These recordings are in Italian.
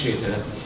eccetera.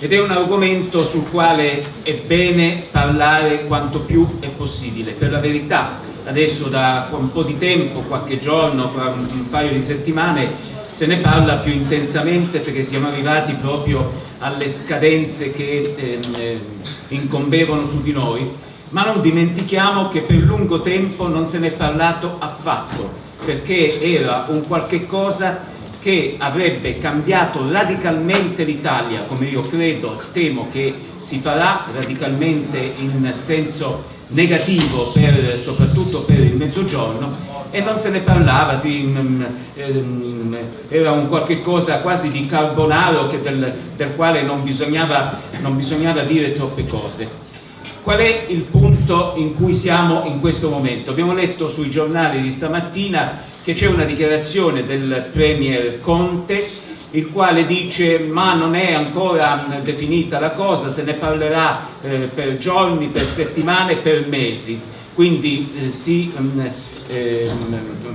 Ed è un argomento sul quale è bene parlare quanto più è possibile. Per la verità, adesso da un po' di tempo, qualche giorno, un paio di settimane, se ne parla più intensamente perché siamo arrivati proprio alle scadenze che ehm, incombevano su di noi, ma non dimentichiamo che per lungo tempo non se ne è parlato affatto, perché era un qualche cosa che avrebbe cambiato radicalmente l'Italia, come io credo, temo che si farà radicalmente in senso negativo per, soprattutto per il mezzogiorno e non se ne parlava, sì, mm, mm, era un qualche cosa quasi di carbonaro del, del, quale non bisognava, non bisognava dire troppe cose. Qual è il punto in cui siamo in questo momento? Abbiamo letto sui giornali di stamattina che c'è una dichiarazione del Premier Conte il quale dice ma non è ancora definita la cosa, se ne parlerà eh, per giorni, per settimane, per mesi. Quindi eh, sì, eh,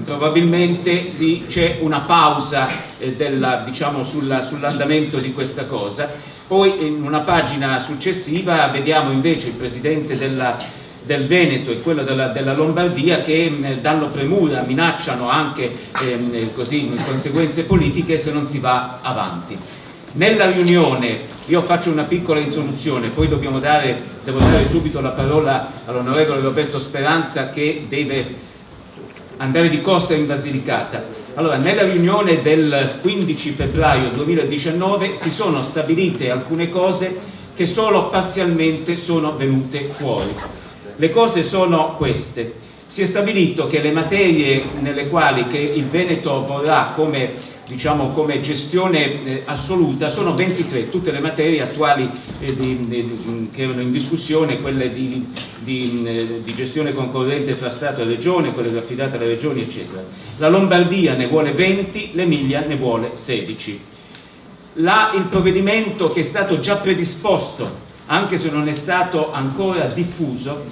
probabilmente sì, c'è una pausa eh, diciamo, sull'andamento sull di questa cosa. Poi in una pagina successiva vediamo invece il Presidente della, del Veneto e quello della, della Lombardia che eh, danno premura, minacciano anche ehm, così, conseguenze politiche se non si va avanti. Nella riunione, io faccio una piccola introduzione, poi dare, devo dare subito la parola all'onorevole Roberto Speranza che deve andare di corsa in Basilicata. Allora, nella riunione del 15 febbraio 2019 si sono stabilite alcune cose che solo parzialmente sono venute fuori. Le cose sono queste. Si è stabilito che le materie nelle quali il Veneto vorrà come diciamo, come gestione eh, assoluta sono 23 tutte le materie attuali eh, di, di, che erano in discussione, quelle di, eh, di, gestione concorrente fra Stato e Regione, quelle affidate alle Regioni eccetera. La Lombardia ne vuole 20, l'Emilia ne vuole 16. La, il provvedimento che è stato già predisposto, anche se non è stato ancora diffuso,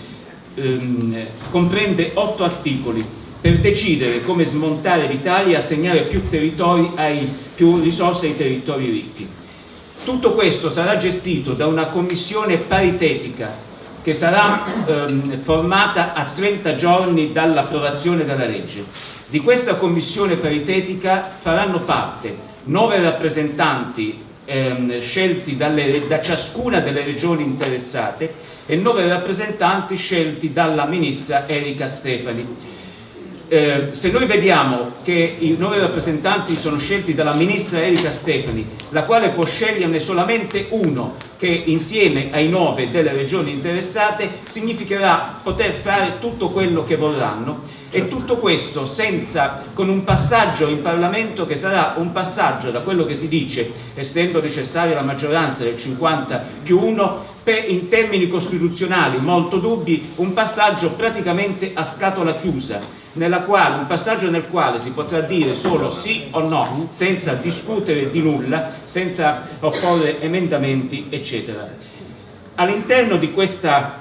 ehm, comprende 8 articoli per decidere come smontare l'Italia e assegnare più, ai, più risorse ai territori ricchi. Tutto questo sarà gestito da una commissione paritetica che sarà ehm, formata a 30 giorni dall'approvazione della legge. Di questa commissione paritetica faranno parte nove rappresentanti ehm, scelti dalle, da ciascuna delle regioni interessate e nove rappresentanti scelti dalla ministra Erika Stefani eh, se noi vediamo che i nuovi rappresentanti sono scelti dalla ministra Erika Stefani, la quale può sceglierne solamente uno che insieme ai nove delle regioni interessate significherà poter fare tutto quello che vorranno. E tutto questo senza, con un passaggio in Parlamento che sarà un passaggio da quello che si dice, essendo necessaria la maggioranza del 50 più 1, per, in termini costituzionali molto dubbi, un passaggio praticamente a scatola chiusa quale, un passaggio nel quale si potrà dire solo sì o no, senza discutere di nulla, senza opporre emendamenti, eccetera. All'interno di questa,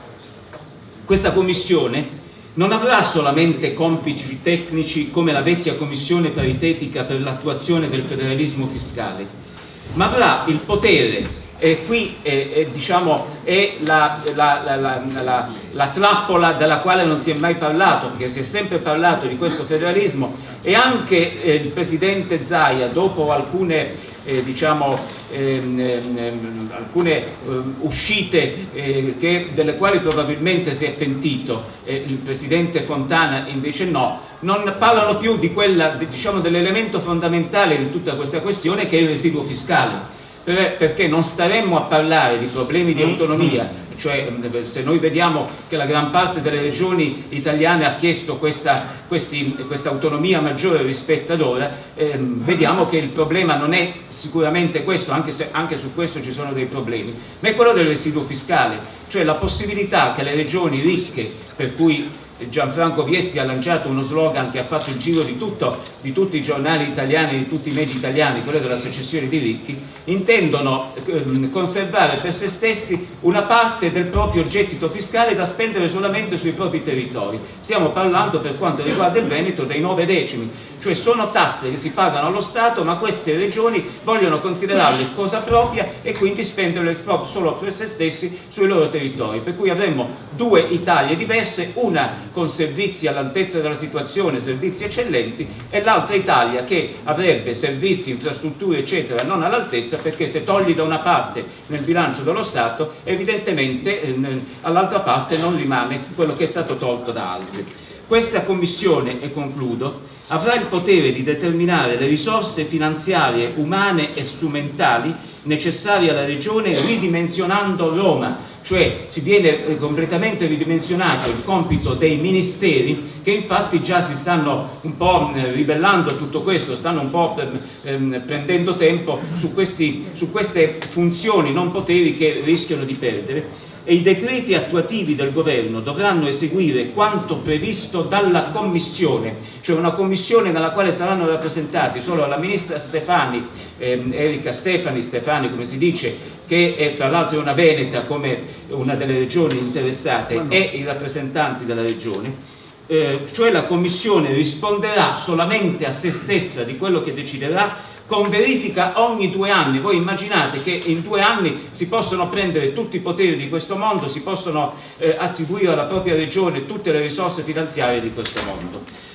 questa commissione non avrà solamente compiti tecnici come la vecchia commissione paritetica per l'attuazione del federalismo fiscale, ma avrà il potere e qui è, è, diciamo, è la, la, la, la, trappola della quale non si è mai parlato, perché si è sempre parlato di questo federalismo. E anche eh, il Presidente Zaia, dopo alcune, eh, diciamo, ehm, ehm, alcune ehm, uscite eh, che, delle quali probabilmente si è pentito, il Presidente Fontana invece no, non parlano più di diciamo, dell'elemento fondamentale di tutta questa questione che è il residuo fiscale perché non staremmo a parlare di problemi di mm. autonomia, cioè se noi vediamo che la gran parte delle regioni italiane ha chiesto questa, questi, questa autonomia maggiore rispetto ad ora, ehm, vediamo che il problema non è sicuramente questo, anche se anche su questo ci sono dei problemi, ma è quello del residuo fiscale, cioè la possibilità che le regioni ricche, per cui Gianfranco Viesti ha lanciato uno slogan che ha fatto il giro di, tutto, di tutti i giornali italiani, di tutti i media italiani, quello della secessione di ricchi, intendono ehm, conservare per se stessi una parte del proprio gettito fiscale da spendere solamente sui propri territori. Stiamo parlando per quanto riguarda il Veneto dei nove decimi, cioè sono tasse che si pagano allo Stato ma queste regioni vogliono considerarle cosa propria e quindi spenderle solo per se stessi sui loro territori, per cui avremmo due Italie diverse, una con servizi all'altezza della situazione, servizi eccellenti e l'altra Italia che avrebbe servizi, infrastrutture eccetera non all'altezza perché se togli da una parte nel bilancio dello Stato evidentemente eh, all'altra parte non rimane quello che è stato tolto da altri. Questa Commissione, e concludo, avrà il potere di determinare le risorse finanziarie, umane e strumentali necessarie alla Regione ridimensionando Roma, cioè si viene eh, completamente ridimensionato il compito dei ministeri che infatti già si stanno un po' eh, ribellando a tutto questo, stanno un po' ehm, prendendo tempo su, questi, su queste funzioni non poteri che rischiano di perdere. E i decreti attuativi del governo dovranno eseguire quanto previsto dalla commissione, cioè una commissione nella quale saranno rappresentati solo la ministra Stefani, ehm, Erika Stefani, Stefani come si dice, che è fra l'altro una veneta come una delle regioni interessate e i rappresentanti della regione, eh, cioè la commissione risponderà solamente a se stessa di quello che deciderà con verifica ogni due anni. Voi immaginate che in due anni si possono prendere tutti i poteri di questo mondo, si possono eh, attribuire alla propria regione tutte le risorse finanziarie di questo mondo.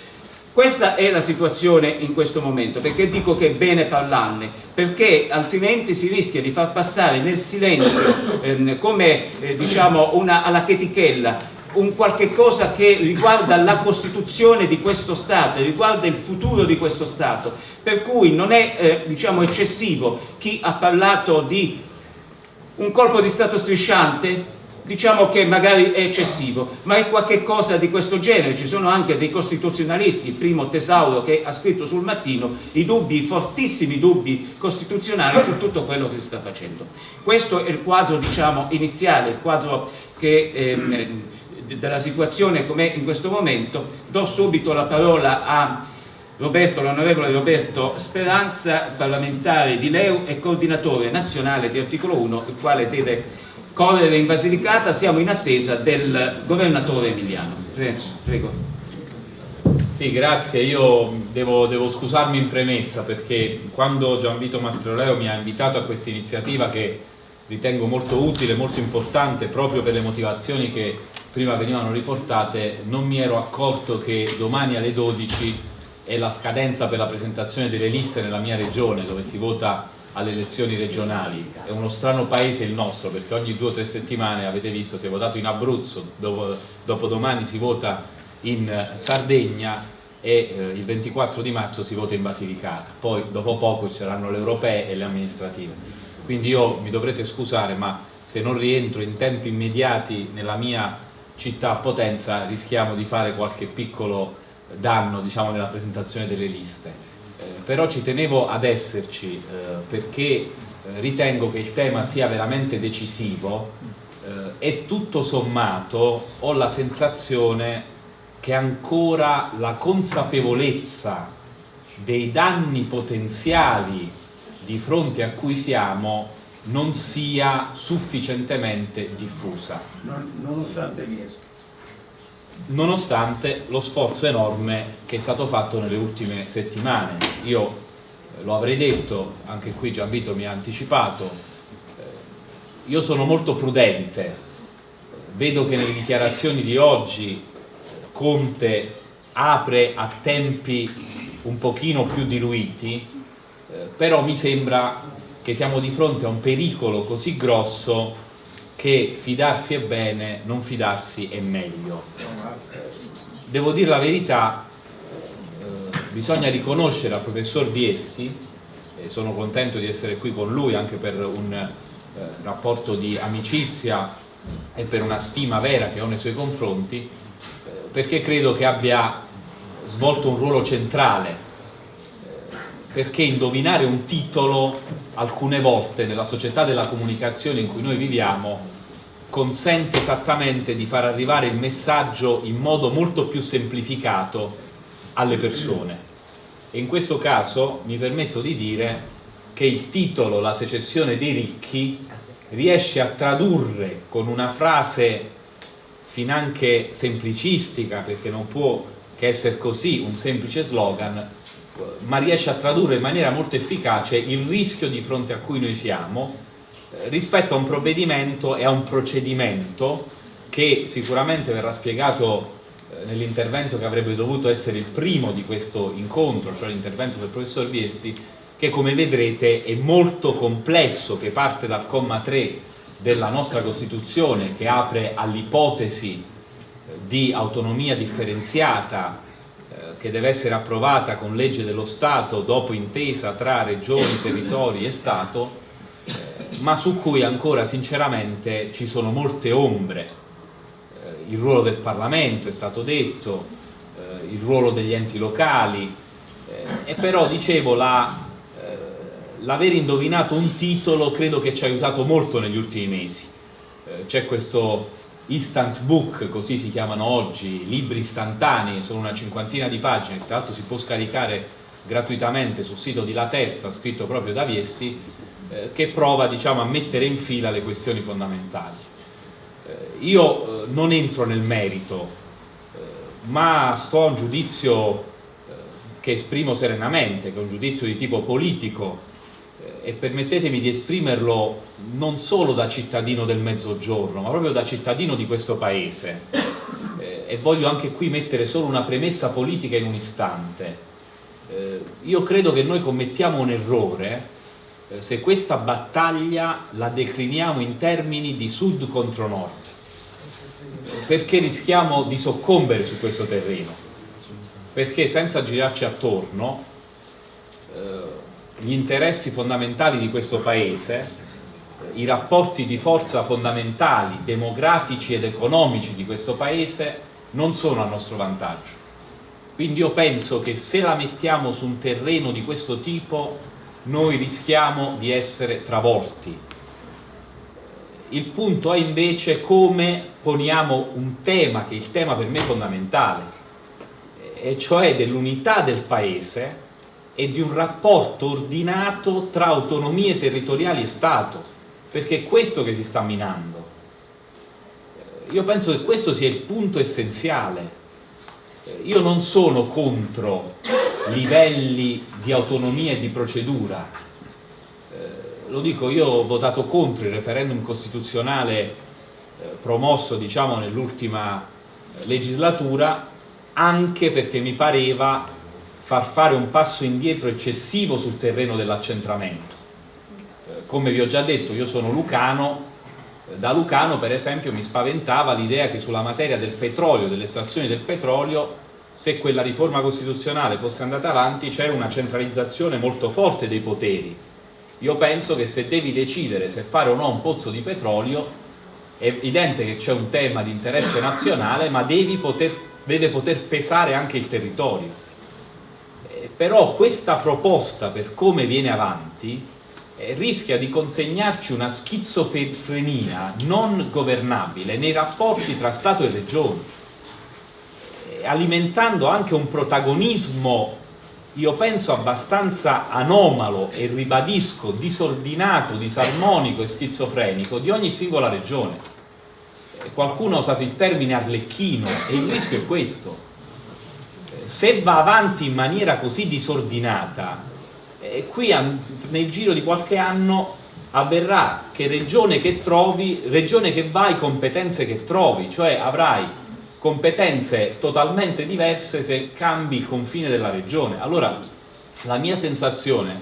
Questa è la situazione in questo momento, perché dico che è bene parlarne, perché altrimenti si rischia di far passare nel silenzio ehm, come eh, diciamo una alla chetichella un qualche cosa che riguarda la Costituzione di questo Stato, riguarda il futuro di questo Stato, per cui non è eh, diciamo eccessivo chi ha parlato di un colpo di Stato strisciante, diciamo che magari è eccessivo, ma è qualche cosa di questo genere, ci sono anche dei costituzionalisti, il primo Tesauro che ha scritto sul mattino i dubbi, i fortissimi dubbi costituzionali su tutto quello che si sta facendo. Questo è il quadro diciamo iniziale, il quadro che ehm, della situazione com'è in questo momento, do subito la parola a Roberto, l'onorevole Roberto Speranza, parlamentare di Leu e coordinatore nazionale di articolo 1, il quale deve correre in Basilicata, siamo in attesa del governatore Emiliano. Prego. Sì, grazie. Io devo, devo, scusarmi in premessa perché quando Gianvito Mastroleo mi ha invitato a questa iniziativa che ritengo molto utile, molto importante, proprio per le motivazioni che prima venivano riportate, non mi ero accorto che domani alle 12 è la scadenza per la presentazione delle liste nella mia regione dove si vota alle elezioni regionali. È uno strano paese il nostro perché ogni due o tre settimane, avete visto, si è votato in Abruzzo, dopo, dopo domani si vota in Sardegna e eh, il 24 di marzo si vota in Basilicata. Poi dopo poco ci saranno le europee e le amministrative. Quindi io mi dovrete scusare ma se non rientro in tempi immediati nella mia città a Potenza rischiamo di fare qualche piccolo danno diciamo, nella presentazione delle liste. Eh, però ci tenevo ad esserci eh, perché eh, ritengo che il tema sia veramente decisivo e tutto sommato ho la sensazione che ancora la consapevolezza dei danni potenziali di fronte a cui siamo non sia sufficientemente diffusa. nonostante Nonostante lo sforzo enorme che è stato fatto nelle ultime settimane. Io eh, lo avrei detto, anche qui Gianvito mi ha anticipato, eh, io sono molto prudente, vedo che nelle dichiarazioni di oggi Conte apre a tempi un pochino più diluiti, eh, però mi sembra che siamo di fronte a un pericolo così grosso che fidarsi è bene, non fidarsi è meglio. Devo dire la verità, eh, bisogna riconoscere al professor Viessi, e sono contento di essere qui con lui anche per un eh, rapporto di amicizia e per una stima vera che ho nei suoi confronti, eh, perché credo che abbia svolto un ruolo centrale perché indovinare un titolo alcune volte nella società della comunicazione in cui noi viviamo consente esattamente di far arrivare il messaggio in modo molto più semplificato alle persone. E in questo caso mi permetto di dire che il titolo La secessione dei ricchi riesce a tradurre con una frase finanche semplicistica, perché non può che essere così un semplice slogan, ma riesce a tradurre in maniera molto efficace il rischio di fronte a cui noi siamo rispetto a un provvedimento e a un procedimento che sicuramente verrà spiegato eh, nell'intervento che avrebbe dovuto essere il primo di questo incontro, cioè l'intervento del professor Viessi, che come vedrete è molto complesso, che parte dal comma 3 della nostra Costituzione che apre all'ipotesi eh, di autonomia differenziata eh, che deve essere approvata con legge dello Stato dopo intesa tra regioni, territori e Stato, ma su cui ancora sinceramente ci sono molte ombre. Il ruolo del Parlamento è stato detto, il ruolo degli enti locali, e però dicevo la l'aver indovinato un titolo credo che ci ha aiutato molto negli ultimi mesi. Eh, C'è questo instant book, così si chiamano oggi, libri istantanei, sono una cinquantina di pagine, tra l'altro si può scaricare gratuitamente sul sito di La Terza, scritto proprio da Viessi, eh, che prova diciamo, a mettere in fila le questioni fondamentali. Eh, io eh, non entro nel merito, ma sto a un giudizio che esprimo serenamente, che è un giudizio di tipo politico, e permettetemi di esprimerlo non solo da cittadino del mezzogiorno, ma proprio da cittadino di questo paese. E voglio anche qui mettere solo una premessa politica in un istante. Io credo che noi commettiamo un errore se questa battaglia la decliniamo in termini di sud contro nord, perché rischiamo di soccombere su questo terreno, perché senza girarci attorno eh, gli interessi fondamentali di questo Paese, i rapporti di forza fondamentali, demografici ed economici di questo Paese non sono a nostro vantaggio. Quindi io penso che se la mettiamo su un terreno di questo tipo noi rischiamo di essere travolti. Il punto è invece come poniamo un tema, che è il tema per me fondamentale, e cioè dell'unità del Paese e di un rapporto ordinato tra autonomie territoriali e Stato, perché è questo che si sta minando. Io penso che questo sia il punto essenziale. Io non sono contro livelli di autonomia e di procedura. Lo dico, io ho votato contro il referendum costituzionale eh, promosso diciamo, nell'ultima legislatura anche perché mi pareva far fare un passo indietro eccessivo sul terreno dell'accentramento. Eh, come vi ho già detto, io sono lucano, eh, da lucano per esempio mi spaventava l'idea che sulla materia del petrolio, delle estrazioni del petrolio, se quella riforma costituzionale fosse andata avanti c'era una centralizzazione molto forte dei poteri. Io penso che se devi decidere se fare o no un pozzo di petrolio è evidente che c'è un tema di interesse nazionale ma poter, deve poter pesare anche il territorio però questa proposta per come viene avanti eh, rischia di consegnarci una schizofrenia non governabile nei rapporti tra Stato e Regioni, eh, alimentando anche un protagonismo, io penso abbastanza anomalo e ribadisco disordinato, disarmonico e schizofrenico di ogni singola regione. Eh, qualcuno ha usato il termine arlecchino e il rischio è questo se va avanti in maniera così disordinata, eh, qui nel giro di qualche anno avverrà che regione che trovi, regione che vai, competenze che trovi, cioè avrai competenze totalmente diverse se cambi il confine della regione. Allora, la mia sensazione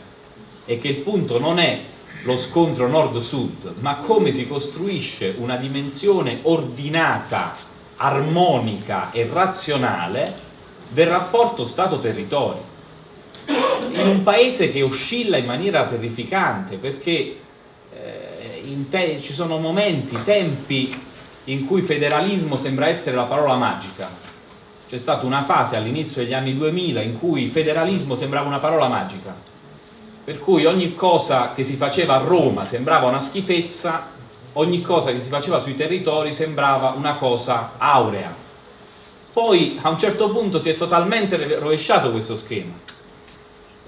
è che il punto non è lo scontro nord-sud, ma come si costruisce una dimensione ordinata, armonica e razionale del rapporto Stato-territorio in un paese che oscilla in maniera terrificante perché eh, ci sono momenti, tempi in cui federalismo sembra essere la parola magica. C'è stata una fase all'inizio degli anni 2000 in cui federalismo sembrava una parola magica. Per cui ogni cosa che si faceva a Roma sembrava una schifezza ogni cosa che si faceva sui territori sembrava una cosa aurea. Poi a un certo punto si è totalmente rovesciato questo schema,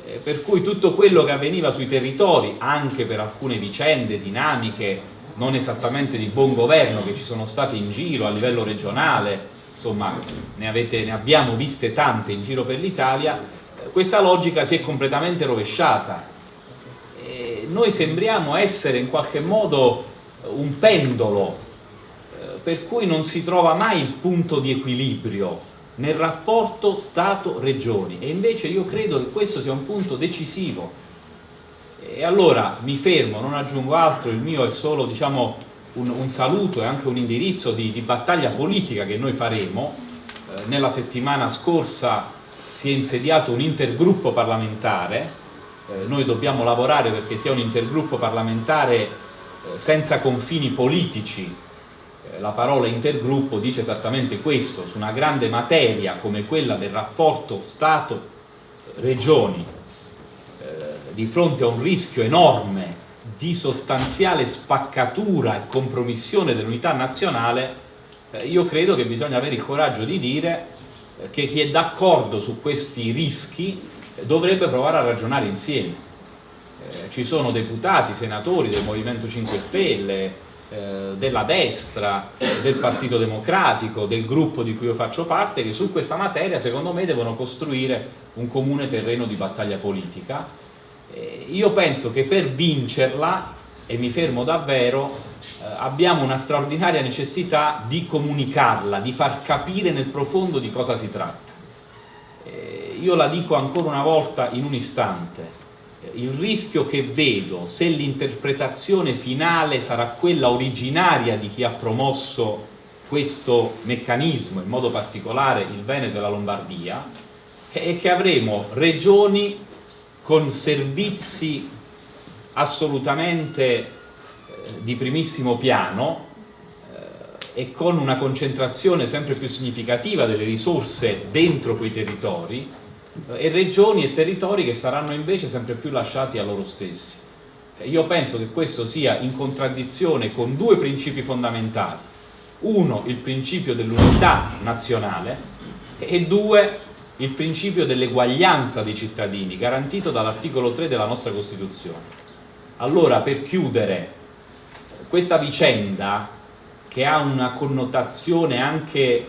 eh, per cui tutto quello che avveniva sui territori, anche per alcune vicende, dinamiche, non esattamente di buon governo che ci sono state in giro a livello regionale, insomma ne, avete, ne abbiamo viste tante in giro per l'Italia, eh, questa logica si è completamente rovesciata. E noi sembriamo essere in qualche modo un pendolo eh, per cui non si trova mai il punto di equilibrio nel rapporto Stato-Regioni e invece io credo che questo sia un punto decisivo e allora mi fermo, non aggiungo altro, il mio è solo diciamo, un, un, saluto e anche un indirizzo di, di battaglia politica che noi faremo. Eh, nella settimana scorsa si è insediato un intergruppo parlamentare. Eh, noi dobbiamo lavorare perché sia un intergruppo parlamentare eh, senza confini politici. Eh, la parola intergruppo dice esattamente questo su una grande materia come quella del rapporto Stato-Regioni di fronte a un rischio enorme di sostanziale spaccatura e compromissione dell'unità nazionale, eh, io credo che bisogna avere il coraggio di dire eh, che chi è d'accordo su questi rischi eh, dovrebbe provare a ragionare insieme. Ci sono deputati, senatori del Movimento 5 Stelle, della destra, del Partito Democratico, del gruppo di cui io faccio parte, che su questa materia secondo me devono costruire un comune terreno di battaglia politica io penso che per vincerla, e mi fermo davvero, eh, abbiamo una straordinaria necessità di comunicarla, di far capire nel profondo di cosa si tratta. Eh, io la dico ancora una volta in un istante, il rischio che vedo se l'interpretazione finale sarà quella originaria di chi ha promosso questo meccanismo, in modo particolare il Veneto e la Lombardia, è che avremo regioni con servizi assolutamente eh, di primissimo piano eh, e con una concentrazione sempre più significativa delle risorse dentro quei territori eh, e regioni e territori che saranno invece sempre più lasciati a loro stessi. Io penso che questo sia in contraddizione con due principi fondamentali. Uno, il principio dell'unità nazionale e due, il principio dell'eguaglianza dei cittadini, garantito dall'articolo 3 della nostra Costituzione. Allora, per chiudere, questa vicenda, che ha una connotazione anche eh,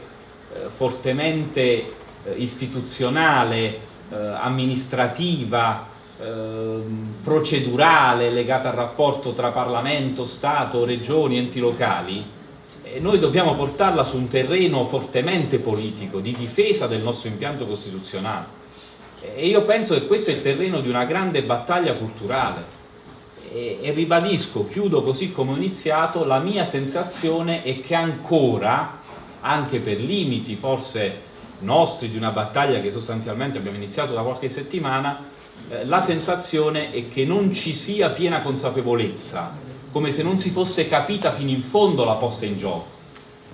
fortemente eh, istituzionale, eh, amministrativa, ehm, procedurale, legata al rapporto tra Parlamento, Stato, Regioni, enti locali, e noi dobbiamo portarla su un terreno fortemente politico, di difesa del nostro impianto costituzionale. E io penso che questo è il terreno di una grande battaglia culturale. E, e ribadisco, chiudo così come ho iniziato, la mia sensazione è che ancora, anche per limiti forse nostri di una battaglia che sostanzialmente abbiamo iniziato da qualche settimana, eh, la sensazione è che non ci sia piena consapevolezza come se non si fosse capita fino in fondo la posta in gioco.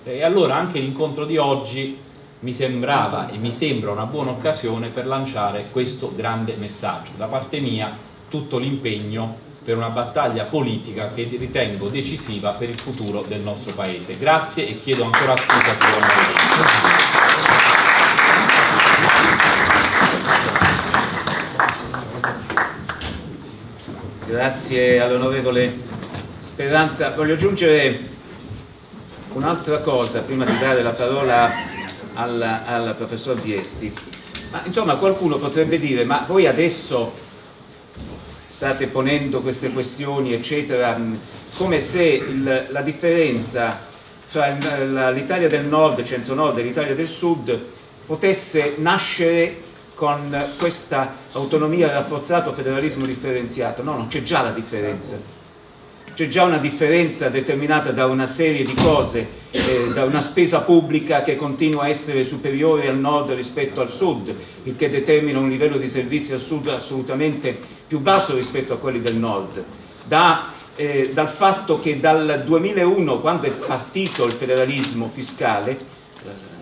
E allora anche l'incontro di oggi mi sembrava e mi sembra una buona occasione per lanciare questo grande messaggio. Da parte mia tutto l'impegno per una battaglia politica che ritengo decisiva per il futuro del nostro Paese. Grazie e chiedo ancora scusa signor Marini. Grazie all'onorevole Speranza, voglio aggiungere un'altra cosa prima di dare la parola al, professor Viesti. Ma insomma qualcuno potrebbe dire, ma voi adesso state ponendo queste questioni eccetera, come se il, la differenza tra l'Italia del nord, centro-nord e l'Italia del sud potesse nascere con questa autonomia rafforzata o federalismo differenziato. No, non c'è già la differenza c'è già una differenza determinata da una serie di cose, eh, da una spesa pubblica che continua a essere superiore al nord rispetto al sud, il che determina un livello di servizi al sud assolutamente più basso rispetto a quelli del nord, da, eh, dal fatto che dal 2001, quando è partito il federalismo fiscale,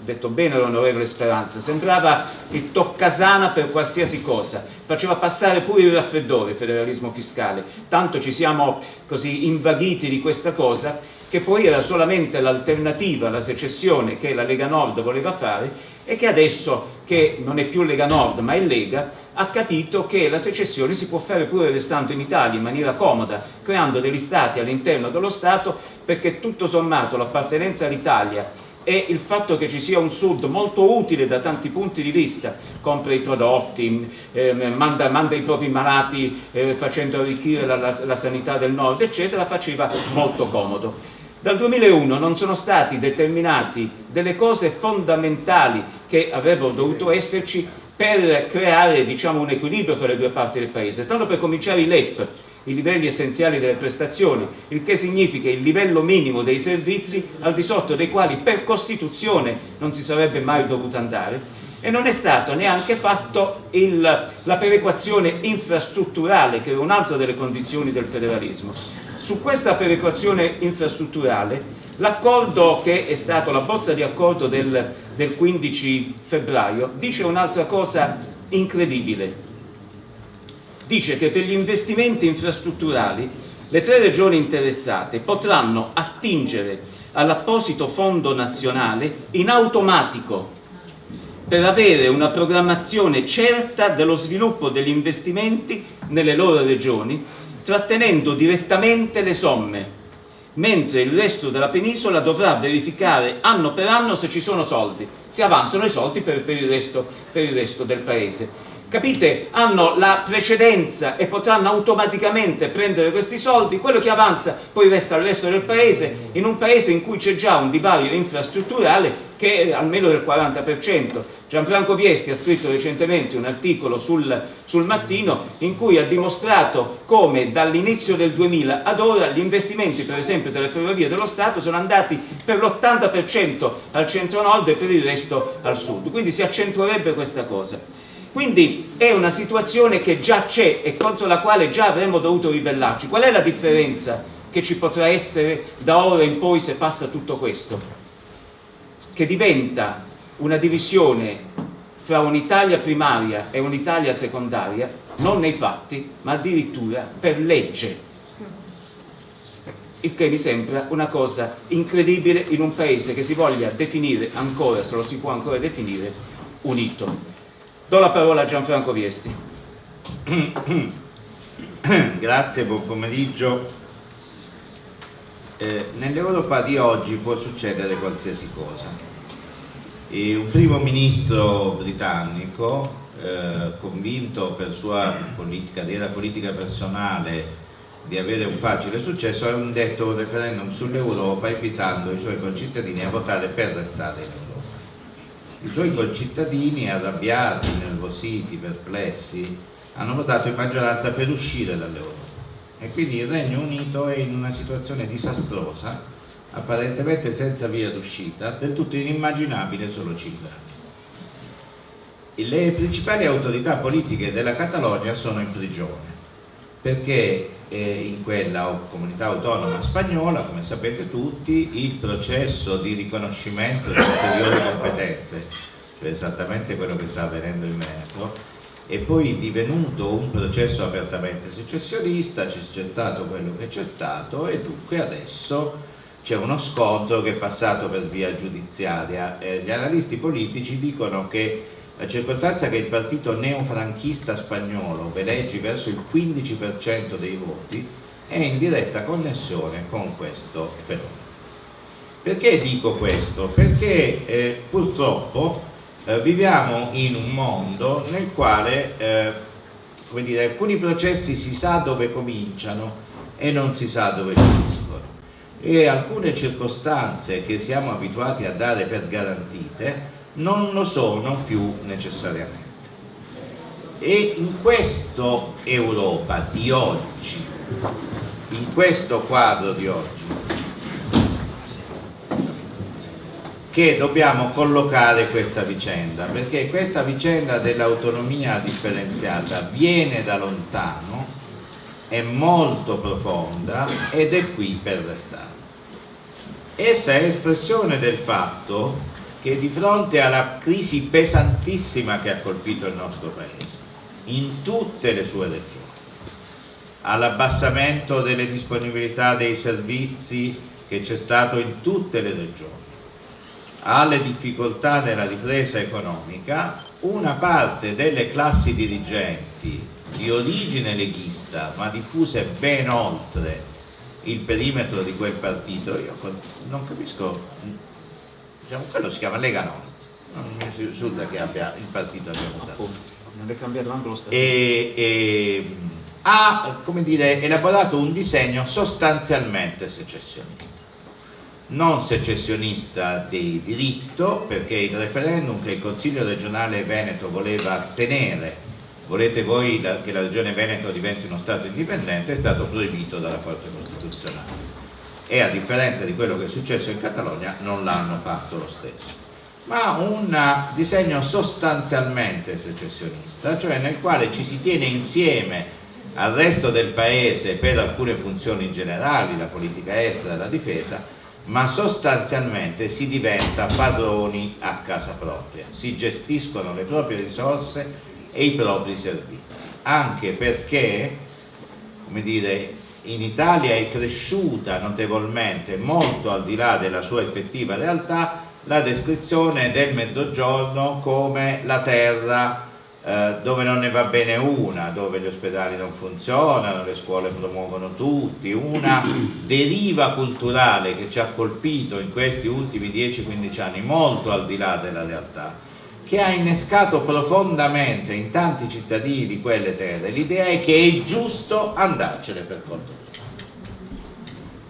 detto bene l'onorevole Speranza, sembrava il toccasana per qualsiasi cosa, faceva passare pure il raffreddore il federalismo fiscale, tanto ci siamo così invaghiti di questa cosa che poi era solamente l'alternativa alla secessione che la Lega Nord voleva fare e che adesso, che non è più Lega Nord ma è Lega, ha capito che la secessione si può fare pure restando in Italia in maniera comoda, creando degli stati all'interno dello Stato, perché tutto sommato l'appartenenza all'Italia e il fatto che ci sia un sud molto utile da tanti punti di vista, compra i prodotti, eh, manda, manda, i propri malati eh, facendo arricchire la, la, la sanità del nord, eccetera, faceva molto comodo. Dal 2001 non sono stati determinati delle cose fondamentali che avrebbero dovuto esserci per creare diciamo, un equilibrio fra le due parti del paese. Tanto per cominciare i LEP, i livelli essenziali delle prestazioni, il che significa il livello minimo dei servizi al di sotto dei quali per Costituzione non si sarebbe mai dovuto andare. E non è stato neanche fatto la perequazione infrastrutturale che è un'altra delle condizioni del federalismo. Su questa perequazione infrastrutturale l'accordo che è stato, la bozza di accordo del, del 15 febbraio dice un'altra cosa incredibile dice che per gli investimenti infrastrutturali le tre regioni interessate potranno attingere all'apposito fondo nazionale in automatico per avere una programmazione certa dello sviluppo degli investimenti nelle loro regioni trattenendo direttamente le somme, mentre il resto della penisola dovrà verificare anno per anno se ci sono soldi, si avanzano i soldi per, per, il, resto, per il resto del paese capite, hanno la precedenza e potranno automaticamente prendere questi soldi, quello che avanza poi resta al resto del paese, in un paese in cui c'è già un divario infrastrutturale che è almeno del 40%. Gianfranco Viesti ha scritto recentemente un articolo sul, sul Mattino in cui ha dimostrato come dall'inizio del 2000 ad ora gli investimenti per esempio delle ferrovie dello Stato sono andati per l'80% al centro-nord e per il resto al sud, quindi si accentuerebbe questa cosa. Quindi è una situazione che già c'è e contro la quale già avremmo dovuto ribellarci. Qual è la differenza che ci potrà essere da ora in poi se passa tutto questo? Che diventa una divisione fra un'Italia primaria e un'Italia secondaria, non nei fatti, ma addirittura per legge. Il che mi sembra una cosa incredibile in un paese che si voglia definire ancora, se lo si può ancora definire, unito. Do la parola a Gianfranco Viesti. Grazie, buon pomeriggio. Eh, Nell'Europa di oggi può succedere qualsiasi cosa. E un primo ministro britannico, eh, convinto per sua politica, carriera politica personale di avere un facile successo, ha indetto un referendum sull'Europa invitando i suoi concittadini a votare per restare in Europa i suoi concittadini arrabbiati, nervositi, perplessi, hanno votato in maggioranza per uscire dall'Europa e quindi il Regno Unito è in una situazione disastrosa, apparentemente senza via d'uscita, del tutto inimmaginabile solo 5 anni. Le principali autorità politiche della Catalogna sono in prigione perché eh, in quella comunità autonoma spagnola, come sapete tutti, il processo di riconoscimento di ulteriori competenze, cioè esattamente quello che sta avvenendo in Veneto, è poi divenuto un processo apertamente secessionista, c'è stato quello che c'è stato e dunque adesso c'è uno scontro che è passato per via giudiziaria. Eh, gli analisti politici dicono che la circostanza che il partito neofranchista spagnolo veleggi verso il 15% dei voti è in diretta connessione con questo fenomeno. Perché dico questo? Perché eh, purtroppo eh, viviamo in un mondo nel quale eh, dire, alcuni processi si sa dove cominciano e non si sa dove finiscono e alcune circostanze che siamo abituati a dare per garantite non lo sono più necessariamente. E in questa Europa di oggi, in questo quadro di oggi, che dobbiamo collocare questa vicenda, perché questa vicenda dell'autonomia differenziata viene da lontano, è molto profonda ed è qui per restare. Essa è espressione del fatto che di fronte alla crisi pesantissima che ha colpito il nostro Paese, in tutte le sue regioni, all'abbassamento delle disponibilità dei servizi che c'è stato in tutte le regioni, alle difficoltà della ripresa economica, una parte delle classi dirigenti di origine leghista ma diffuse ben oltre il perimetro di quel partito, io non capisco, diciamo, quello si chiama Lega Nord, non mi risulta che abbia il partito abbia votato. Non è cambiato anche lo Stato. E, e, ha come dire, elaborato un disegno sostanzialmente secessionista non secessionista di diritto perché il referendum che il Consiglio regionale Veneto voleva tenere volete voi che la regione Veneto diventi uno Stato indipendente è stato proibito dalla Corte Costituzionale e a differenza di quello che è successo in Catalogna non l'hanno fatto lo stesso. Ma un disegno sostanzialmente secessionista cioè nel quale ci si tiene insieme al resto del paese per alcune funzioni generali, la politica estera, la difesa ma sostanzialmente si diventa padroni a casa propria, si gestiscono le proprie risorse e i propri servizi, anche perché, come dire, in Italia è cresciuta notevolmente, molto al di là della sua effettiva realtà, la descrizione del mezzogiorno come la terra eh, dove non ne va bene una, dove gli ospedali non funzionano, le scuole promuovono tutti, una deriva culturale che ci ha colpito in questi ultimi 10-15 anni molto al di là della realtà, che ha innescato profondamente in tanti cittadini di quelle terre l'idea è che è giusto andarcene per conto.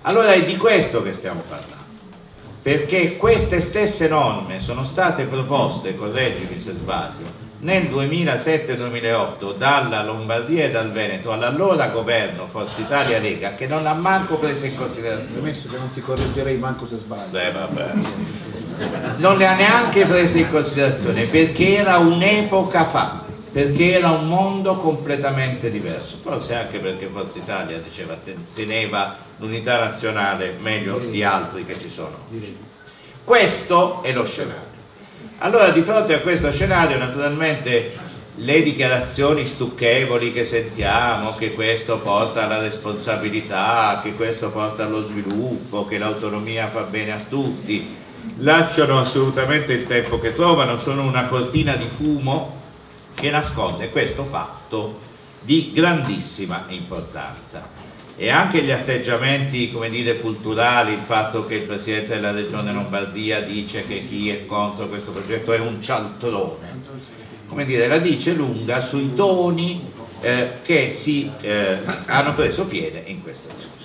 Allora è di questo che stiamo parlando perché queste stesse norme sono state proposte, correggimi se sbaglio, nel 2007-2008 dalla Lombardia e dal Veneto all'allora governo Forza Italia Lega che non l'ha manco presa in considerazione. Messo che non ti correggerei manco se sbaglio. Beh, vabbè. Non le ha neanche prese in considerazione perché era un'epoca fa, perché era un mondo completamente diverso, forse anche perché Forza Italia diceva, teneva l'unità nazionale meglio di altri che ci sono. Questo è lo scenario. Allora di fronte a questo scenario naturalmente le dichiarazioni stucchevoli che sentiamo, che questo porta alla responsabilità, che questo porta allo sviluppo, che l'autonomia fa bene a tutti, lasciano assolutamente il tempo che trovano, sono una cortina di fumo che nasconde questo fatto di grandissima importanza e anche gli atteggiamenti dire, culturali, il fatto che il Presidente della Regione Lombardia dice che chi è contro questo progetto è un cialtrone, come dire, la dice lunga sui toni eh, che si, eh, hanno preso piede in questa discussione.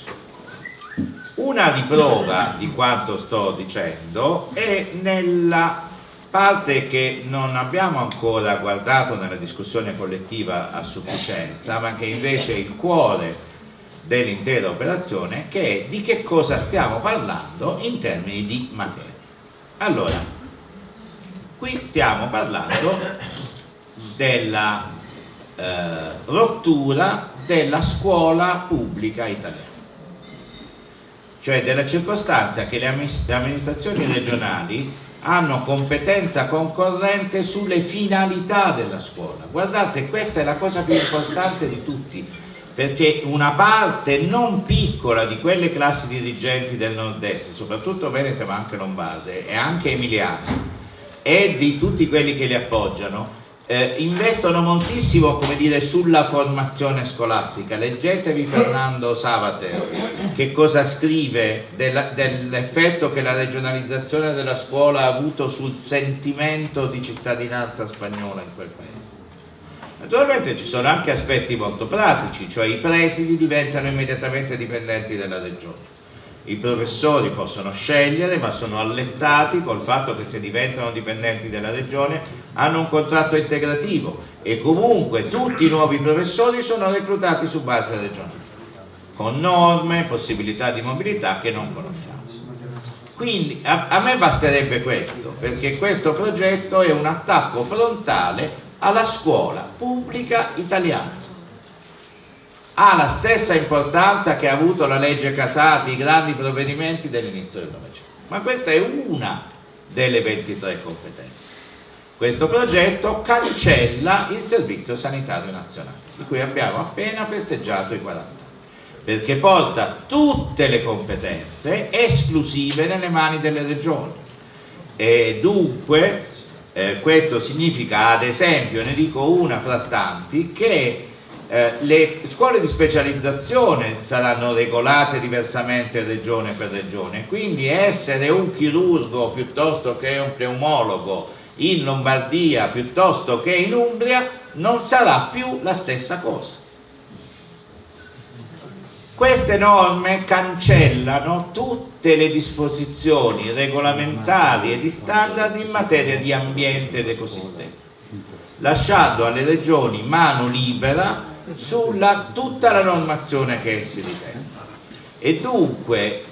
Una riprova di quanto sto dicendo è nella parte che non abbiamo ancora guardato nella discussione collettiva a sufficienza, ma che invece è il cuore dell'intera operazione che è di che cosa stiamo parlando in termini di materia. Allora, qui stiamo parlando della eh, rottura della scuola pubblica italiana, cioè della circostanza che le amministrazioni regionali hanno competenza concorrente sulle finalità della scuola. Guardate, questa è la cosa più importante di tutti perché una parte non piccola di quelle classi dirigenti del nord-est, soprattutto venete ma anche lombarde e anche emiliane, e di tutti quelli che li appoggiano, eh, investono moltissimo dire, sulla formazione scolastica. Leggetevi Fernando Savater che cosa scrive dell'effetto che la regionalizzazione della scuola ha avuto sul sentimento di cittadinanza spagnola in quel paese Naturalmente ci sono anche aspetti molto pratici, cioè i presidi diventano immediatamente dipendenti dalla regione. I professori possono scegliere ma sono allettati col fatto che se diventano dipendenti della regione hanno un contratto integrativo e comunque tutti i nuovi professori sono reclutati su base regionale con norme, possibilità di mobilità che non conosciamo. Quindi a, a me basterebbe questo perché questo progetto è un attacco frontale alla scuola pubblica italiana. Ha la stessa importanza che ha avuto la legge Casati, i grandi provvedimenti dell'inizio del Novecento. Ma questa è una delle 23 competenze. Questo progetto cancella il Servizio Sanitario Nazionale, di cui abbiamo appena festeggiato i 40 anni, perché porta tutte le competenze esclusive nelle mani delle regioni e dunque eh, questo significa ad esempio, ne dico una fra tanti, che eh, le scuole di specializzazione saranno regolate diversamente regione per regione, quindi essere un chirurgo piuttosto che un pneumologo in Lombardia piuttosto che in Umbria non sarà più la stessa cosa. Queste norme cancellano tutte le disposizioni regolamentari e di standard in materia di ambiente ed ecosistema, lasciando alle regioni mano libera sulla tutta la normazione che essi ritengono. E dunque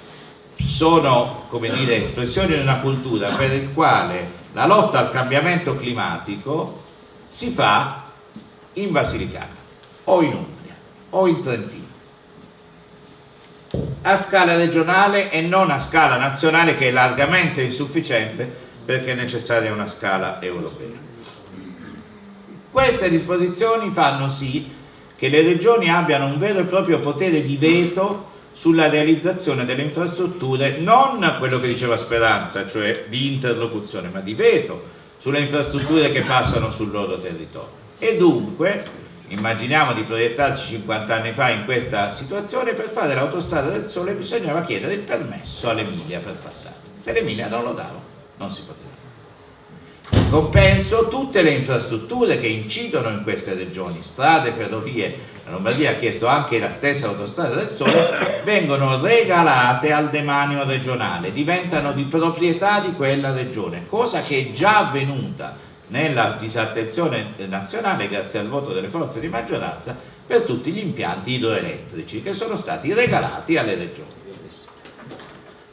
sono, come dire, espressioni di una cultura per il quale la lotta al cambiamento climatico si fa in Basilicata o in Umbria o in Trentino a scala regionale e non a scala nazionale che è largamente insufficiente perché è necessaria una scala europea. Queste disposizioni fanno sì che le regioni abbiano un vero e proprio potere di veto sulla realizzazione delle infrastrutture, non quello che diceva Speranza, cioè di interlocuzione, ma di veto sulle infrastrutture che passano sul loro territorio. E dunque, immaginiamo di proiettarci 50 anni fa in questa situazione, per fare l'autostrada del sole bisognava chiedere il permesso all'Emilia per passare. Se l'Emilia non lo dava, non si poteva fare. Compenso tutte le infrastrutture che incidono in queste regioni, strade, ferrovie, la Lombardia ha chiesto anche la stessa autostrada del Sole, vengono regalate al demanio regionale, diventano di proprietà di quella regione, cosa che è già avvenuta nella disattenzione nazionale grazie al voto delle forze di maggioranza per tutti gli impianti idroelettrici che sono stati regalati alle regioni.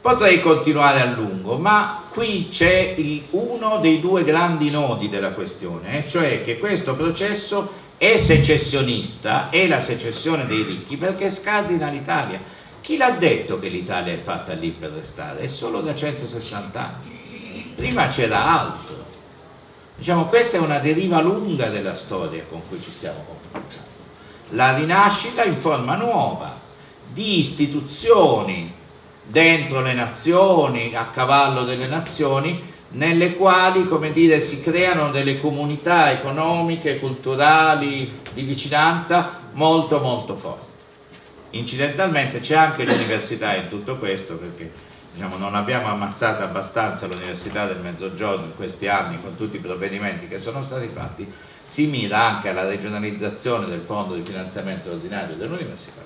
Potrei continuare a lungo, ma qui c'è uno dei due grandi nodi della questione, cioè che questo processo è secessionista, è la secessione dei ricchi perché scardina l'Italia. Chi l'ha detto che l'Italia è fatta lì per restare? È solo da 160 anni. Prima c'era altro. Diciamo, questa è una deriva lunga della storia con cui ci stiamo confrontando. La rinascita in forma nuova di istituzioni dentro le nazioni, a cavallo delle nazioni, nelle quali dire, si creano delle comunità economiche, culturali, di vicinanza molto molto forti. Incidentalmente c'è anche l'università in tutto questo perché diciamo, non abbiamo ammazzato abbastanza l'università del mezzogiorno in questi anni con tutti i provvedimenti che sono stati fatti, si mira anche alla regionalizzazione del fondo di finanziamento ordinario dell'università.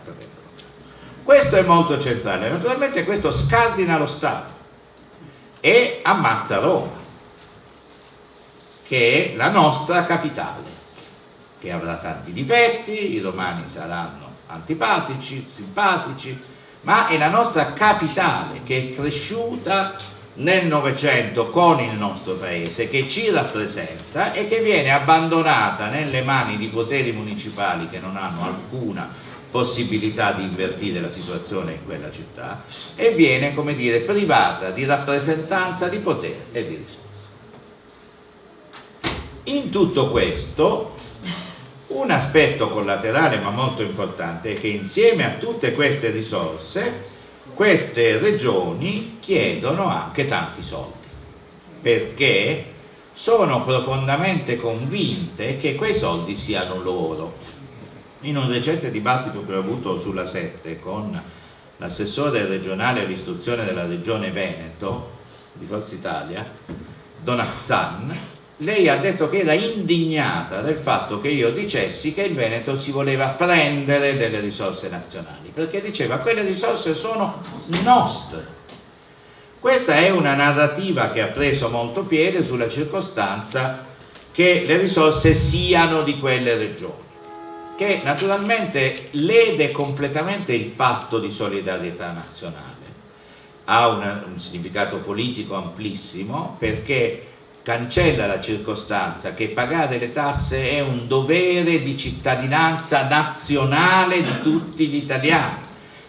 Questo è molto centrale, naturalmente questo scardina lo Stato e ammazza Roma, che è la nostra capitale, che avrà tanti difetti, i romani saranno antipatici, simpatici, ma è la nostra capitale che è cresciuta nel Novecento con il nostro paese, che ci rappresenta e che viene abbandonata nelle mani di poteri municipali che non hanno alcuna possibilità di invertire la situazione in quella città e viene, come dire, privata di rappresentanza, di potere e di risorse. In tutto questo, un aspetto collaterale ma molto importante è che insieme a tutte queste risorse, queste regioni chiedono anche tanti soldi, perché sono profondamente convinte che quei soldi siano loro in un recente dibattito che ho avuto sulla 7 con l'assessore regionale all'istruzione della regione Veneto di Forza Italia, Donazzan, lei ha detto che era indignata del fatto che io dicessi che il Veneto si voleva prendere delle risorse nazionali, perché diceva quelle risorse sono nostre. Questa è una narrativa che ha preso molto piede sulla circostanza che le risorse siano di quelle regioni che naturalmente lede completamente il patto di solidarietà nazionale, ha un, un significato politico amplissimo perché cancella la circostanza che pagare le tasse è un dovere di cittadinanza nazionale di tutti gli italiani.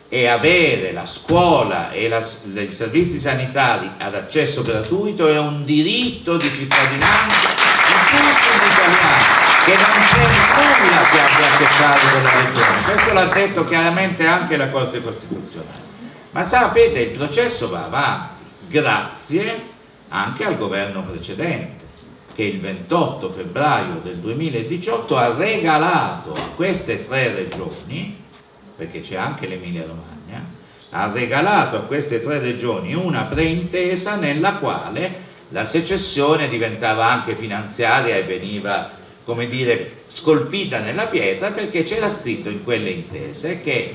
E avere la scuola e la, i servizi sanitari ad accesso gratuito è un diritto di cittadinanza di tutti gli italiani che non c'è nulla che abbia a che fare con la regione questo l'ha detto chiaramente anche la Corte Costituzionale. Ma sapete il processo va avanti grazie anche al governo precedente che il 28 febbraio del 2018 ha regalato a queste tre regioni perché c'è anche l'Emilia Romagna, ha regalato a queste tre regioni una preintesa nella quale la secessione diventava anche finanziaria e veniva, come dire, scolpita nella pietra perché c'era scritto in quelle intese che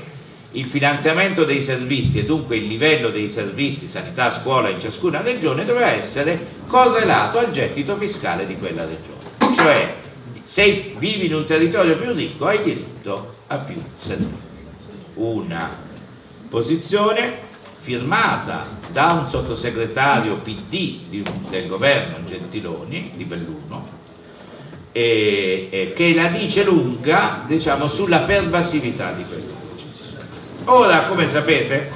il finanziamento dei servizi e dunque il livello dei servizi sanità, scuola in ciascuna regione doveva essere correlato al gettito fiscale di quella regione. Cioè, se vivi in un territorio più ricco hai diritto a più servizi una posizione firmata da un sottosegretario PD del governo Gentiloni di Belluno e, e che la dice lunga diciamo, sulla pervasività di questo processo. Ora, come sapete,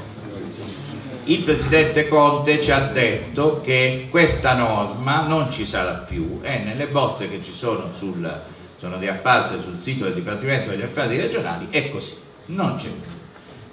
il Presidente Conte ci ha detto che questa norma non ci sarà più e nelle bozze che ci sono, sul, sono riapparse sul sito del Dipartimento degli Affari Regionali è così non c'è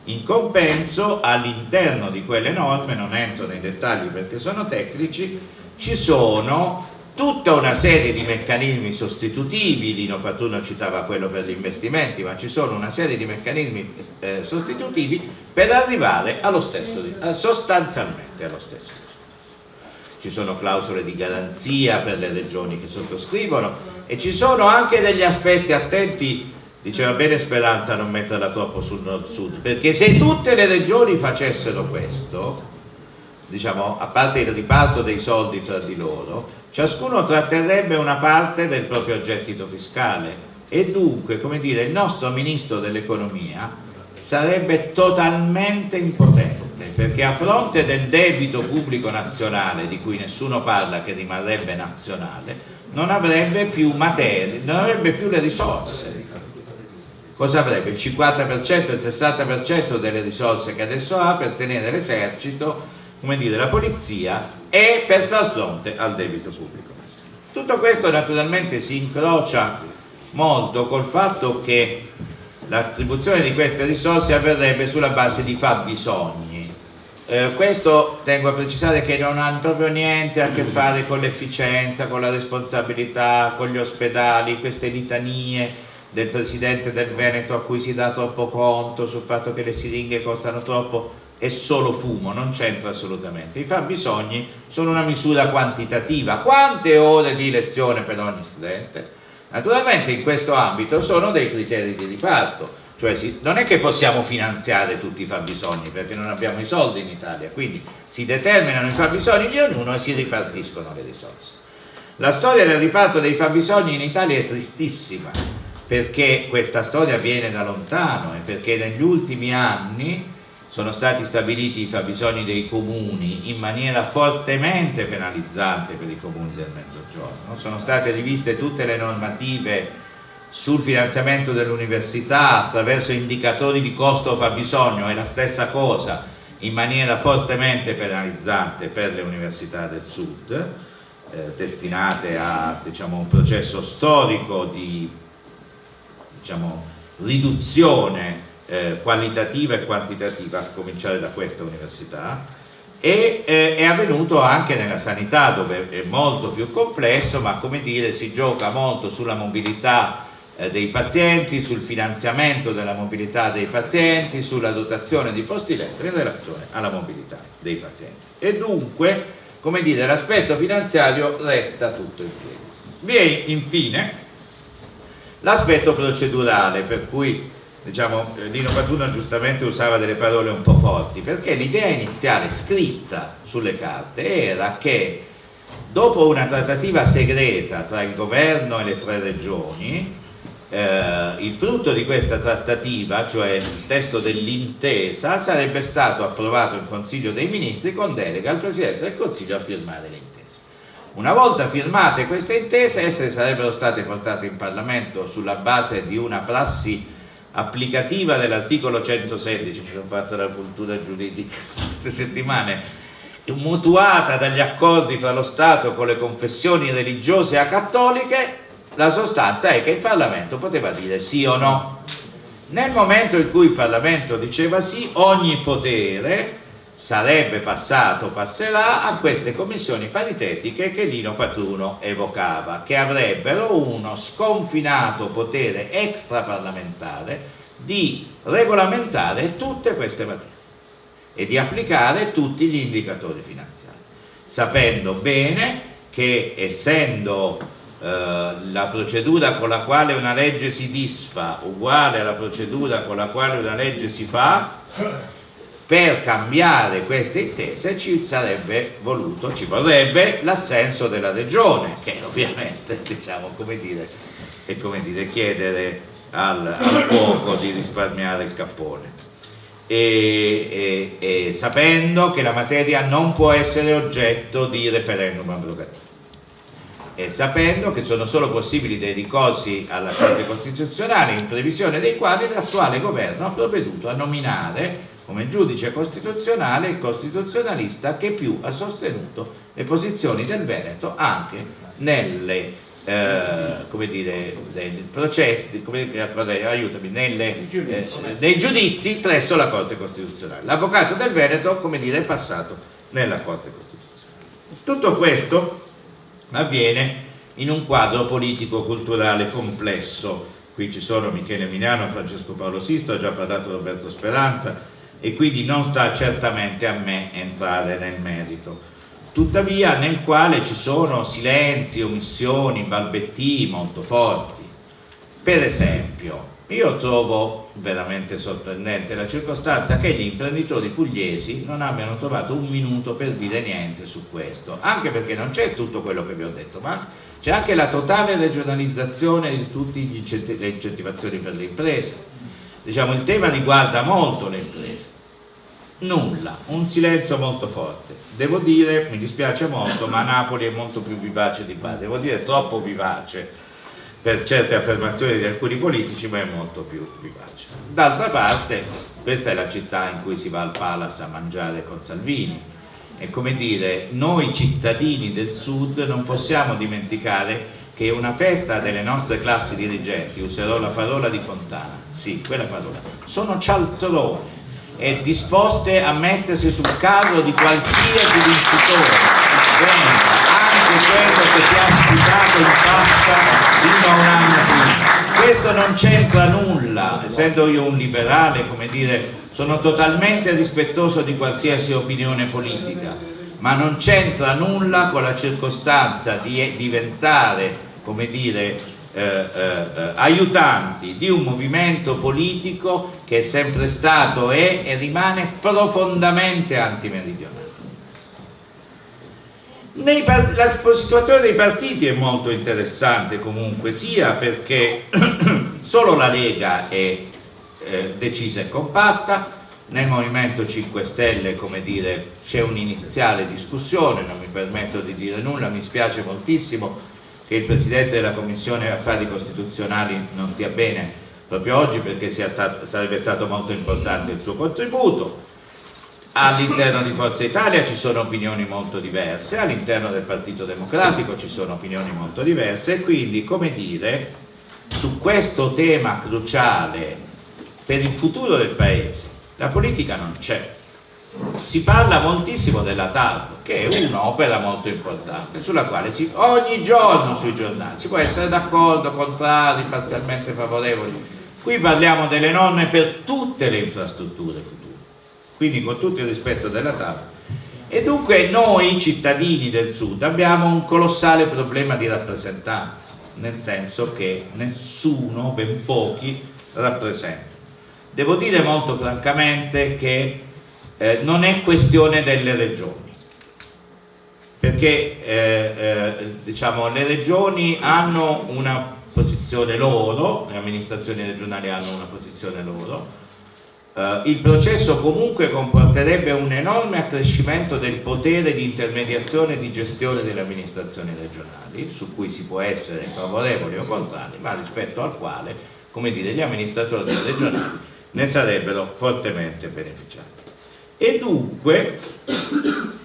in compenso all'interno di quelle norme, non entro nei dettagli perché sono tecnici, ci sono tutta una serie di meccanismi sostitutivi, Lino Patruno citava quello per gli investimenti, ma ci sono una serie di meccanismi eh, sostitutivi per arrivare allo stesso, eh, sostanzialmente allo stesso Ci sono clausole di garanzia per le regioni che sottoscrivono e ci sono anche degli aspetti attenti diceva bene Speranza non metterla troppo sul nord-sud, perché se tutte le regioni facessero questo, diciamo, a parte il riparto dei soldi fra di loro, ciascuno tratterrebbe una parte del proprio gettito fiscale e dunque, come dire, il nostro ministro dell'economia sarebbe totalmente impotente, perché a fronte del debito pubblico nazionale, di cui nessuno parla, che rimarrebbe nazionale, non avrebbe più materie, non avrebbe più le risorse cosa avrebbe? Il 50%, il 60% delle risorse che adesso ha per tenere l'esercito, come dire, la polizia e per far fronte al debito pubblico. Tutto questo naturalmente si incrocia molto col fatto che l'attribuzione di queste risorse avverrebbe sulla base di fabbisogni. Eh, questo tengo a precisare che non ha proprio niente a che fare con l'efficienza, con la responsabilità, con gli ospedali, queste litanie del presidente del Veneto a cui si dà troppo conto sul fatto che le siringhe costano troppo è solo fumo, non c'entra assolutamente. I fabbisogni sono una misura quantitativa. Quante ore di lezione per ogni studente? Naturalmente in questo ambito sono dei criteri di riparto, cioè non è che possiamo finanziare tutti i fabbisogni perché non abbiamo i soldi in Italia, quindi si determinano i fabbisogni di ognuno e si ripartiscono le risorse. La storia del riparto dei fabbisogni in Italia è tristissima perché questa storia viene da lontano e perché negli ultimi anni sono stati stabiliti i fabbisogni dei comuni in maniera fortemente penalizzante per i comuni del mezzogiorno, sono state riviste tutte le normative sul finanziamento dell'università attraverso indicatori di costo fabbisogno è la stessa cosa in maniera fortemente penalizzante per le università del sud eh, destinate a diciamo, un processo storico di diciamo, riduzione eh, qualitativa e quantitativa, a cominciare da questa università, e eh, è avvenuto anche nella sanità dove è molto più complesso, ma come dire si gioca molto sulla mobilità eh, dei pazienti, sul finanziamento della mobilità dei pazienti, sulla dotazione di posti letto in relazione alla mobilità dei pazienti. E dunque, come dire, l'aspetto finanziario resta tutto in piedi. Vi è infine L'aspetto procedurale, per cui diciamo, Lino Patruno giustamente usava delle parole un po' forti, perché l'idea iniziale scritta sulle carte era che dopo una trattativa segreta tra il governo e le tre regioni, eh, il frutto di questa trattativa, cioè il testo dell'intesa, sarebbe stato approvato in Consiglio dei Ministri con delega al Presidente del Consiglio a firmare l'intesa. Una volta firmate queste intese, esse sarebbero state portate in Parlamento sulla base di una prassi applicativa dell'articolo 116, mi sono fatto la cultura giuridica queste settimane, mutuata dagli accordi fra lo Stato con le confessioni religiose a cattoliche, la sostanza è che il Parlamento poteva dire sì o no. Nel momento in cui il Parlamento diceva sì, ogni potere sarebbe passato, passerà a queste commissioni paritetiche che Lino Patruno evocava, che avrebbero uno sconfinato potere extraparlamentare di regolamentare tutte queste materie e di applicare tutti gli indicatori finanziari, sapendo bene che essendo eh, la procedura con la quale una legge si disfa uguale alla procedura con la quale una legge si fa, per cambiare queste intese ci sarebbe voluto, ci vorrebbe l'assenso della regione, che ovviamente diciamo, come dire, è come dire chiedere al, al fuoco di risparmiare il cappone. E, e, e, sapendo che la materia non può essere oggetto di referendum abrogativo e sapendo che sono solo possibili dei ricorsi alla Corte Costituzionale in previsione dei quali l'attuale governo ha provveduto a nominare come giudice costituzionale il costituzionalista che più ha sostenuto le posizioni del Veneto anche nelle eh, come dire, nei processi, come, aiutami, nelle, eh, nei giudizi presso la Corte Costituzionale. L'avvocato del Veneto, come dire, è passato nella Corte Costituzionale. Tutto questo avviene in un quadro politico-culturale complesso. Qui ci sono Michele Milano, Francesco Paolo Sisto, ha già parlato Roberto Speranza, e quindi non sta certamente a me entrare nel merito. Tuttavia nel quale ci sono silenzi, omissioni, balbettii molto forti. Per esempio io trovo veramente sorprendente la circostanza che gli imprenditori pugliesi non abbiano trovato un minuto per dire niente su questo, anche perché non c'è tutto quello che vi ho detto, ma c'è anche la totale regionalizzazione di tutte le incentivazioni per le imprese. Diciamo, il tema riguarda molto le imprese, nulla, un silenzio molto forte. Devo dire, mi dispiace molto, ma Napoli è molto più vivace di Bari, devo dire troppo vivace per certe affermazioni di alcuni politici, ma è molto più vivace. D'altra parte, questa è la città in cui si va al Palace a mangiare con Salvini, è come dire, noi cittadini del sud non possiamo dimenticare che una fetta delle nostre classi dirigenti, userò la parola di Fontana, sì, quella parola, sono cialtroni, e disposte a mettersi sul carro di qualsiasi vincitore. Venga anche quello che ti ha sputato in faccia fino a un anno prima. Questo non c'entra nulla essendo io un liberale come dire sono totalmente rispettoso di qualsiasi opinione politica ma non c'entra nulla con la circostanza di diventare come dire eh, eh, aiutanti di un movimento politico che è sempre stato, è e rimane profondamente antimeridionale. La situazione dei partiti è molto interessante comunque sia perché solo la Lega è eh, decisa e compatta nel Movimento 5 Stelle come dire c'è un'iniziale discussione non mi permetto di dire nulla mi spiace moltissimo che il Presidente della Commissione Affari Costituzionali non stia bene proprio oggi perché stato, sarebbe stato molto importante il suo contributo. All'interno di Forza Italia ci sono opinioni molto diverse, all'interno del Partito Democratico ci sono opinioni molto diverse e quindi, come dire, su questo tema cruciale per il futuro del Paese, la politica non c'è si parla moltissimo della TAV che è un'opera molto importante sulla quale si, ogni giorno sui giornali si può essere d'accordo, contrari, parzialmente favorevoli qui parliamo delle norme per tutte le infrastrutture future quindi con tutto il rispetto della TAV e dunque noi cittadini del sud abbiamo un colossale problema di rappresentanza nel senso che nessuno, ben pochi rappresenta. Devo dire molto francamente che eh, non è questione delle regioni perché eh, eh, diciamo, le regioni hanno una posizione loro, le amministrazioni regionali hanno una posizione loro, Uh, il processo comunque comporterebbe un enorme accrescimento del potere di intermediazione e di gestione delle amministrazioni regionali, su cui si può essere favorevoli o contrari, ma rispetto al quale come dire, gli amministratori regionali ne sarebbero fortemente beneficiati. E dunque,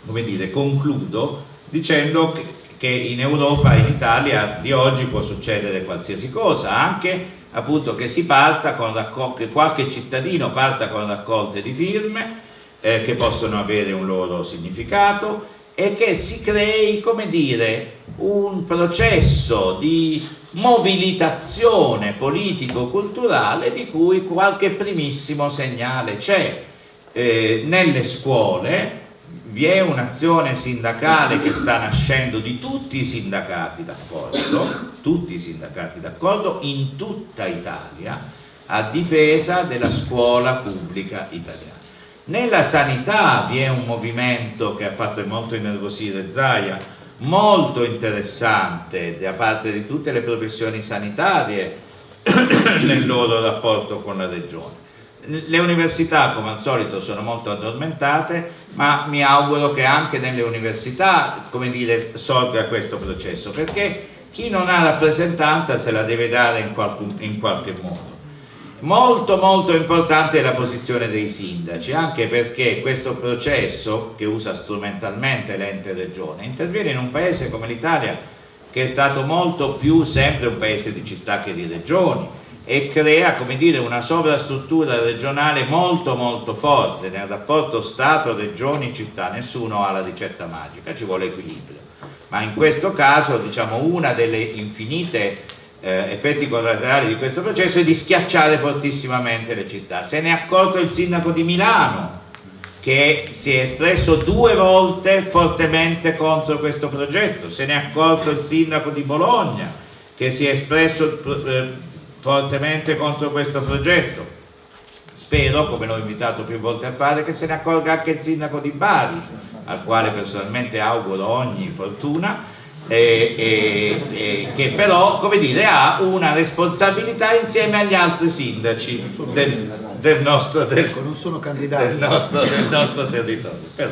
come dire, concludo dicendo che, che in Europa, in Italia di oggi può succedere qualsiasi cosa, anche appunto che che qualche cittadino parta con raccolte di firme eh, che possono avere un loro significato e che si crei, come dire, un processo di mobilitazione politico-culturale di cui qualche primissimo segnale c'è. Eh, nelle scuole vi è un'azione sindacale che sta nascendo di tutti i sindacati d'accordo, tutti i sindacati d'accordo in tutta Italia a difesa della scuola pubblica italiana. Nella sanità vi è un movimento che ha fatto molto innervosire Zaia, molto interessante da parte di tutte le professioni sanitarie nel loro rapporto con la regione. Le università come al solito sono molto addormentate ma mi auguro che anche nelle università come dire, sorga questo processo perché chi non ha rappresentanza se la deve dare in, qualcun, in qualche modo. Molto molto importante è la posizione dei sindaci, anche perché questo processo, che usa strumentalmente l'ente regione, interviene in un paese come l'Italia, che è stato molto più sempre un paese di città che di regioni, e crea dire, una sovrastruttura regionale molto molto forte nel rapporto Stato, regioni, città, nessuno ha la ricetta magica, ci vuole equilibrio. Ma in questo caso diciamo, una delle infinite eh, effetti collaterali di questo processo è di schiacciare fortissimamente le città. Se ne è accorto il sindaco di Milano che si è espresso due volte fortemente contro questo progetto, se ne è accorto il sindaco di Bologna che si è espresso eh, fortemente contro questo progetto. Spero, come l'ho invitato più volte a fare, che se ne accorga anche il sindaco di Bari, al quale personalmente auguro ogni fortuna, eh, eh, che però come dire, ha una responsabilità insieme agli altri sindaci del, del, nostro, del, ecco, del, nostro, del nostro, territorio. Però,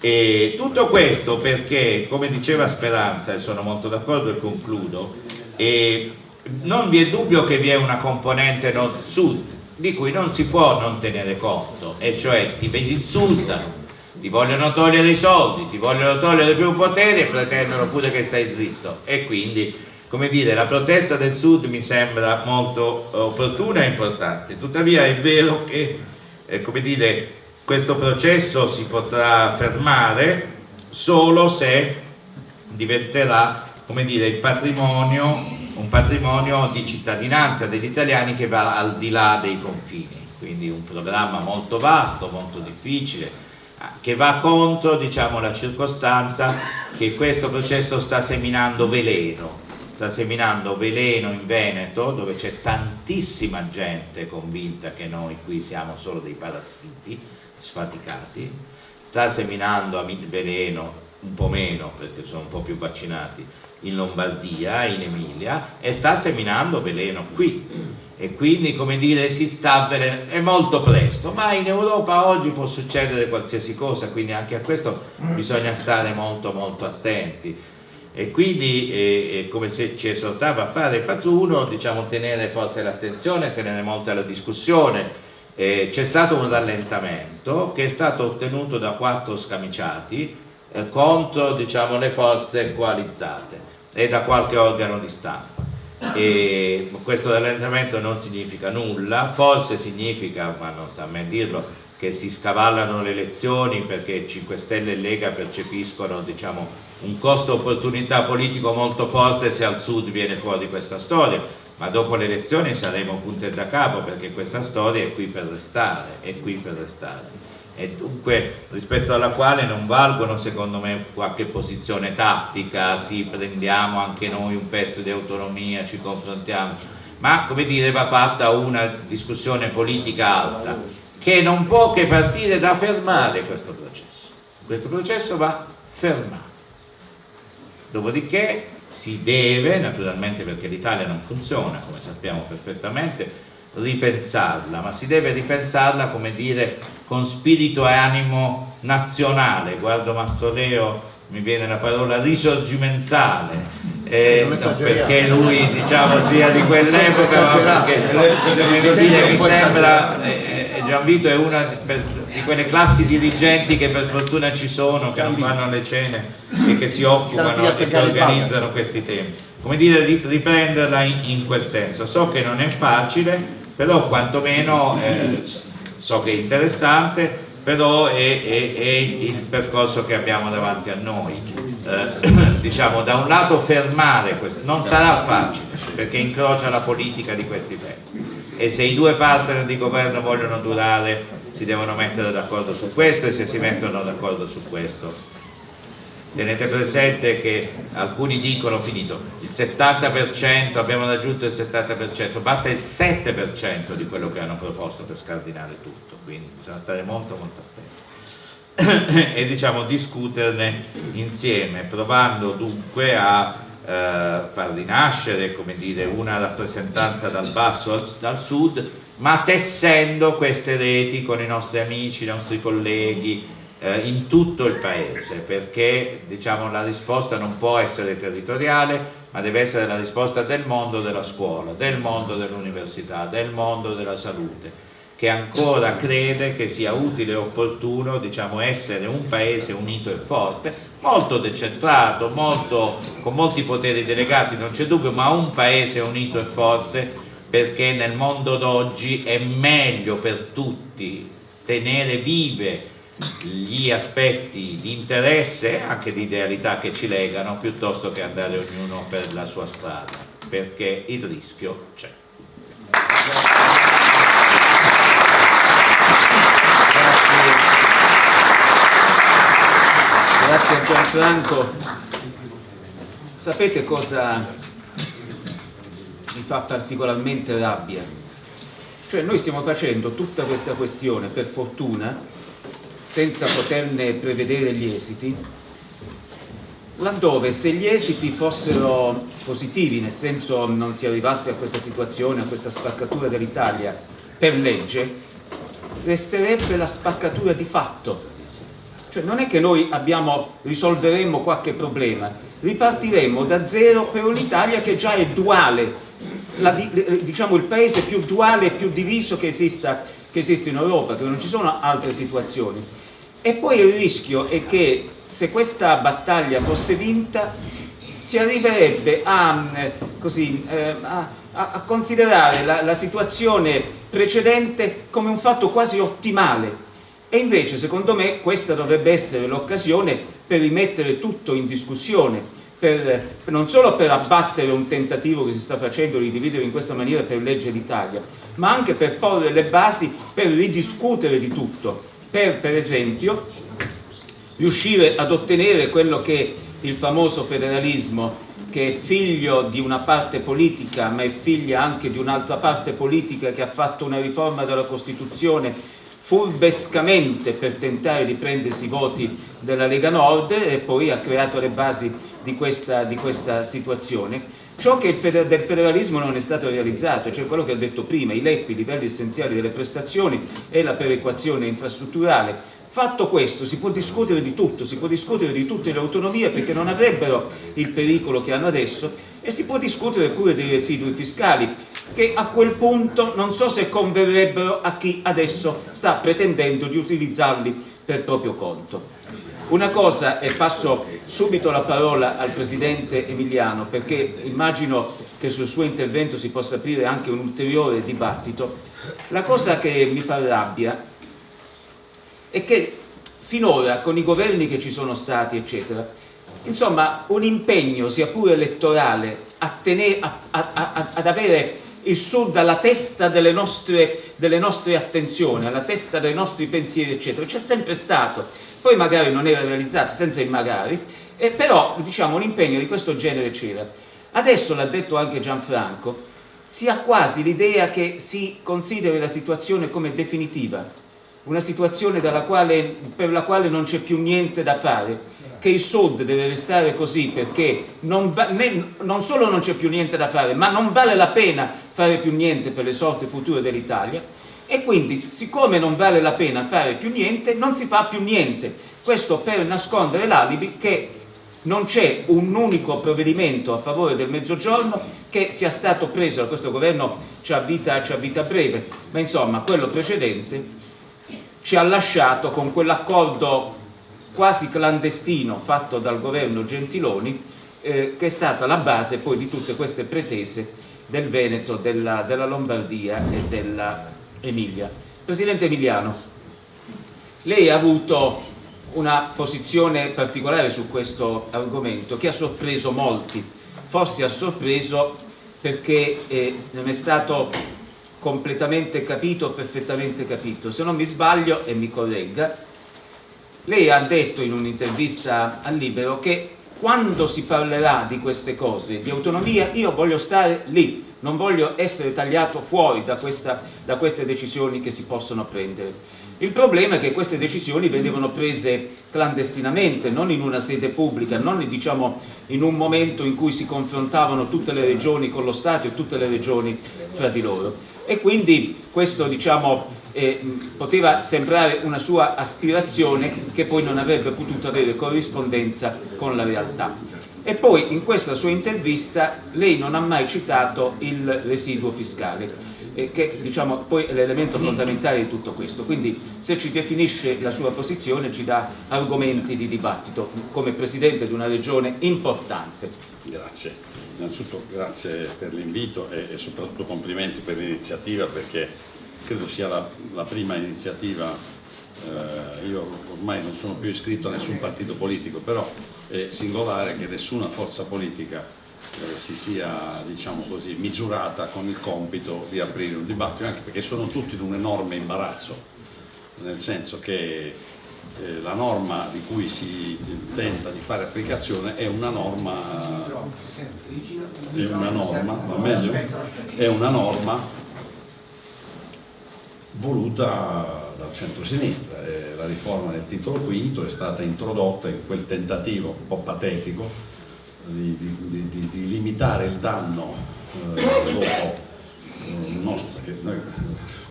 e tutto questo perché, come diceva Speranza, e sono molto d'accordo e concludo, e non vi è dubbio che vi è una componente nord-sud di cui non si può non tenere conto, e cioè ti insultano, ti vogliono togliere i soldi, ti vogliono togliere più potere e pretendono pure che stai zitto. E quindi come dire la protesta del sud mi sembra molto opportuna e importante. Tuttavia è vero che eh, come dire questo processo si potrà fermare solo se diventerà come dire il patrimonio un patrimonio di cittadinanza degli italiani che va al di là dei confini. Quindi un programma molto vasto, molto difficile che va contro diciamo, la circostanza che questo processo sta seminando veleno, sta seminando veleno in Veneto dove c'è tantissima gente convinta che noi qui siamo solo dei parassiti sfaticati, sta seminando veleno un po' meno perché sono un po' più vaccinati in Lombardia, in Emilia e sta seminando veleno qui. E quindi come dire si sta avvelenando, è molto presto, ma in Europa oggi può succedere qualsiasi cosa, quindi anche a questo bisogna stare molto molto attenti. E quindi eh, come se ci esortava a fare Patruno, diciamo tenere forte l'attenzione, tenere molta la discussione, eh, c'è stato un rallentamento che è stato ottenuto da quattro scamiciati eh, contro diciamo, le forze coalizzate e da qualche organo di stampa. E questo rallentamento non significa nulla, forse significa, ma non sta a me dirlo, che si scavallano le elezioni perché 5 Stelle e Lega percepiscono diciamo, un costo opportunità politico molto forte se al sud viene fuori questa storia, ma dopo le elezioni saremo punte da capo perché questa storia è qui per restare, è qui per restare e dunque rispetto alla quale non valgono secondo me qualche posizione tattica, sì prendiamo anche noi un pezzo di autonomia, ci confrontiamo, ma come dire va fatta una discussione politica alta che non può che partire da fermare questo processo, questo processo va fermato, dopodiché si deve, naturalmente perché l'Italia non funziona come sappiamo perfettamente, ripensarla, ma si deve ripensarla come dire con spirito e animo nazionale, guardo Mastro Leo, mi viene la parola risorgimentale, eh, no, perché lui diciamo sia di quell'epoca ma perché dire, mi sembra eh, Gianvito è una di quelle classi dirigenti che per fortuna ci sono che non vanno alle cene e che si occupano e che organizzano questi temi. Come dire riprenderla in, in quel senso. So che non è facile però quantomeno eh, so che è interessante però è, è, è, il percorso che abbiamo davanti a noi. Eh, diciamo, da un lato fermare questo, non sarà facile perché incrocia la politica di questi tempi e se i due partner di governo vogliono durare si devono mettere d'accordo su questo e se si mettono d'accordo su questo tenete presente che alcuni dicono finito il 70% abbiamo raggiunto il 70% basta il 7% di quello che hanno proposto per scardinare tutto quindi bisogna stare molto molto attenti. E diciamo discuterne insieme provando dunque a eh, far rinascere come dire, una rappresentanza dal basso al, dal sud ma tessendo queste reti con i nostri amici, i nostri colleghi eh, in tutto il paese perché diciamo, la risposta non può essere territoriale ma deve essere la risposta del mondo della scuola, del mondo dell'università, del mondo della salute che ancora crede che sia utile e opportuno diciamo, essere un paese unito e forte, molto decentrato, molto, con molti poteri delegati, non c'è dubbio, ma un paese unito e forte perché nel mondo d'oggi è meglio per tutti tenere vive gli aspetti di interesse anche di idealità che ci legano piuttosto che andare ognuno per la sua strada perché il rischio c'è. Grazie a Gianfranco. Sapete cosa mi fa particolarmente rabbia? Cioè noi stiamo facendo tutta questa questione per fortuna senza poterne prevedere gli esiti, laddove se gli esiti fossero positivi, nel senso non si arrivasse a questa situazione, a questa spaccatura dell'Italia per legge, resterebbe la spaccatura di fatto. Cioè non è che noi abbiamo, risolveremo qualche problema, ripartiremo da zero per un'Italia che già è duale, la, diciamo il paese più duale e più diviso che esista che esiste in Europa, che non ci sono altre situazioni. E poi il rischio è che se questa battaglia fosse vinta si arriverebbe a, così, eh, a, a considerare la, la situazione precedente come un fatto quasi ottimale e invece secondo me questa dovrebbe essere l'occasione per rimettere tutto in discussione per, non solo per abbattere un tentativo che si sta facendo di dividere in questa maniera per legge d'Italia ma anche per porre le basi per ridiscutere di tutto per, per esempio, riuscire ad ottenere quello che il famoso federalismo che è figlio di una parte politica ma è figlia anche di un'altra parte politica che ha fatto una riforma della Costituzione furbescamente per tentare di prendersi i voti della Lega Nord e poi ha creato le basi di questa, di questa situazione. Ciò che del federalismo non è stato realizzato, cioè quello che ho detto prima, i LEP, i livelli essenziali delle prestazioni e la perequazione infrastrutturale, Fatto questo si può discutere di tutto, si può discutere di tutte le autonomie perché non avrebbero il pericolo che hanno adesso e si può discutere pure dei residui fiscali che a quel punto non so se converrebbero a chi adesso sta pretendendo di utilizzarli per proprio conto. Una cosa, e passo subito la parola al Presidente Emiliano perché immagino che sul suo intervento si possa aprire anche un ulteriore dibattito, la cosa che mi fa rabbia è che finora con i governi che ci sono stati eccetera insomma un impegno sia pure elettorale a tenere, a, a, ad avere il sud alla testa delle nostre, delle nostre attenzioni alla testa dei nostri pensieri eccetera. C'è sempre stato. Poi magari non era realizzato senza il magari eh, però diciamo un impegno di questo genere c'era. Adesso l'ha detto anche Gianfranco si ha quasi l'idea che si consideri la situazione come definitiva una situazione quale, per la quale non c'è più niente da fare, che il Sud deve restare così perché non, va, né, non solo non c'è più niente da fare, ma non vale la pena fare più niente per le sorti future dell'Italia e quindi siccome non vale la pena fare più niente, non si fa più niente. Questo per nascondere l'alibi che non c'è un unico provvedimento a favore del mezzogiorno che sia stato preso da questo governo c'ha vita, vita breve, ma insomma quello precedente ci ha lasciato con quell'accordo quasi clandestino fatto dal governo Gentiloni eh, che è stata la base poi di tutte queste pretese del Veneto, della, della Lombardia e della Emilia. Presidente Emiliano, lei ha avuto una posizione particolare su questo argomento che ha sorpreso molti, forse ha sorpreso perché eh, non è stato completamente capito, perfettamente capito. Se non mi sbaglio, e mi corregga, lei ha detto in un'intervista al Libero che quando si parlerà di queste cose, di autonomia, io voglio stare lì, non voglio essere tagliato fuori da, questa, da queste decisioni che si possono prendere. Il problema è che queste decisioni venivano prese clandestinamente, non in una sede pubblica, non diciamo, in un momento in cui si confrontavano tutte le regioni con lo Stato e tutte le regioni fra di loro e quindi questo diciamo, eh, poteva sembrare una sua aspirazione che poi non avrebbe potuto avere corrispondenza con la realtà. E poi in questa sua intervista lei non ha mai citato il residuo fiscale, eh, che diciamo, poi è l'elemento fondamentale di tutto questo. Quindi se ci definisce la sua posizione ci dà argomenti di dibattito come Presidente di una regione importante. Grazie innanzitutto grazie per l'invito e, e, soprattutto complimenti per l'iniziativa perché credo sia la, la prima iniziativa, eh, io ormai non sono più iscritto a nessun partito politico, però è singolare che nessuna forza politica eh, si sia diciamo così, misurata con il compito di aprire un dibattito, anche perché sono tutti in un enorme imbarazzo, nel senso che eh, la norma di cui si tenta di fare applicazione è una norma, è una norma, meglio? È una norma voluta dal centro-sinistra. La riforma del titolo quinto è stata introdotta in quel tentativo un po' patetico di, di, di, di limitare il danno eh, dopo eh, nostro, perché noi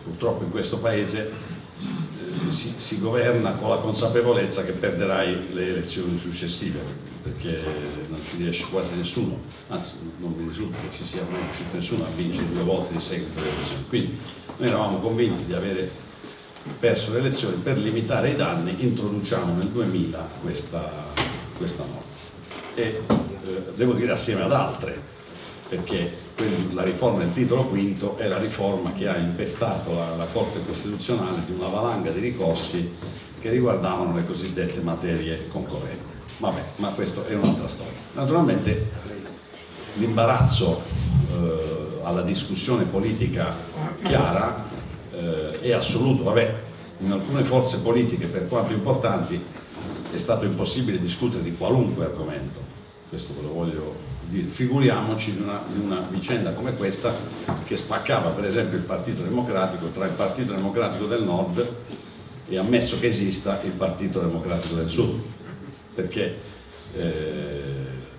purtroppo in questo paese si, si, governa con la consapevolezza che perderai le elezioni successive perché non ci riesce quasi nessuno anzi non mi risulta che ci sia mai riuscito nessuno a vincere due volte di seguito le elezioni. Quindi noi eravamo convinti di avere perso le elezioni per limitare i danni introduciamo nel 2000 questa, questa norma. E eh, devo dire assieme ad altre perché la riforma del titolo quinto è la riforma che ha impestato la, la Corte Costituzionale di una valanga di ricorsi che riguardavano le cosiddette materie concorrenti. Vabbè, ma questa è un'altra storia. Naturalmente l'imbarazzo eh, alla discussione politica chiara eh, è assoluto. Vabbè, in alcune forze politiche, per quanto importanti, è stato impossibile discutere di qualunque argomento. Questo ve lo voglio figuriamoci in una, in una, vicenda come questa che spaccava per esempio il Partito Democratico tra il Partito Democratico del Nord e ammesso che esista il Partito Democratico del Sud. Perché eh,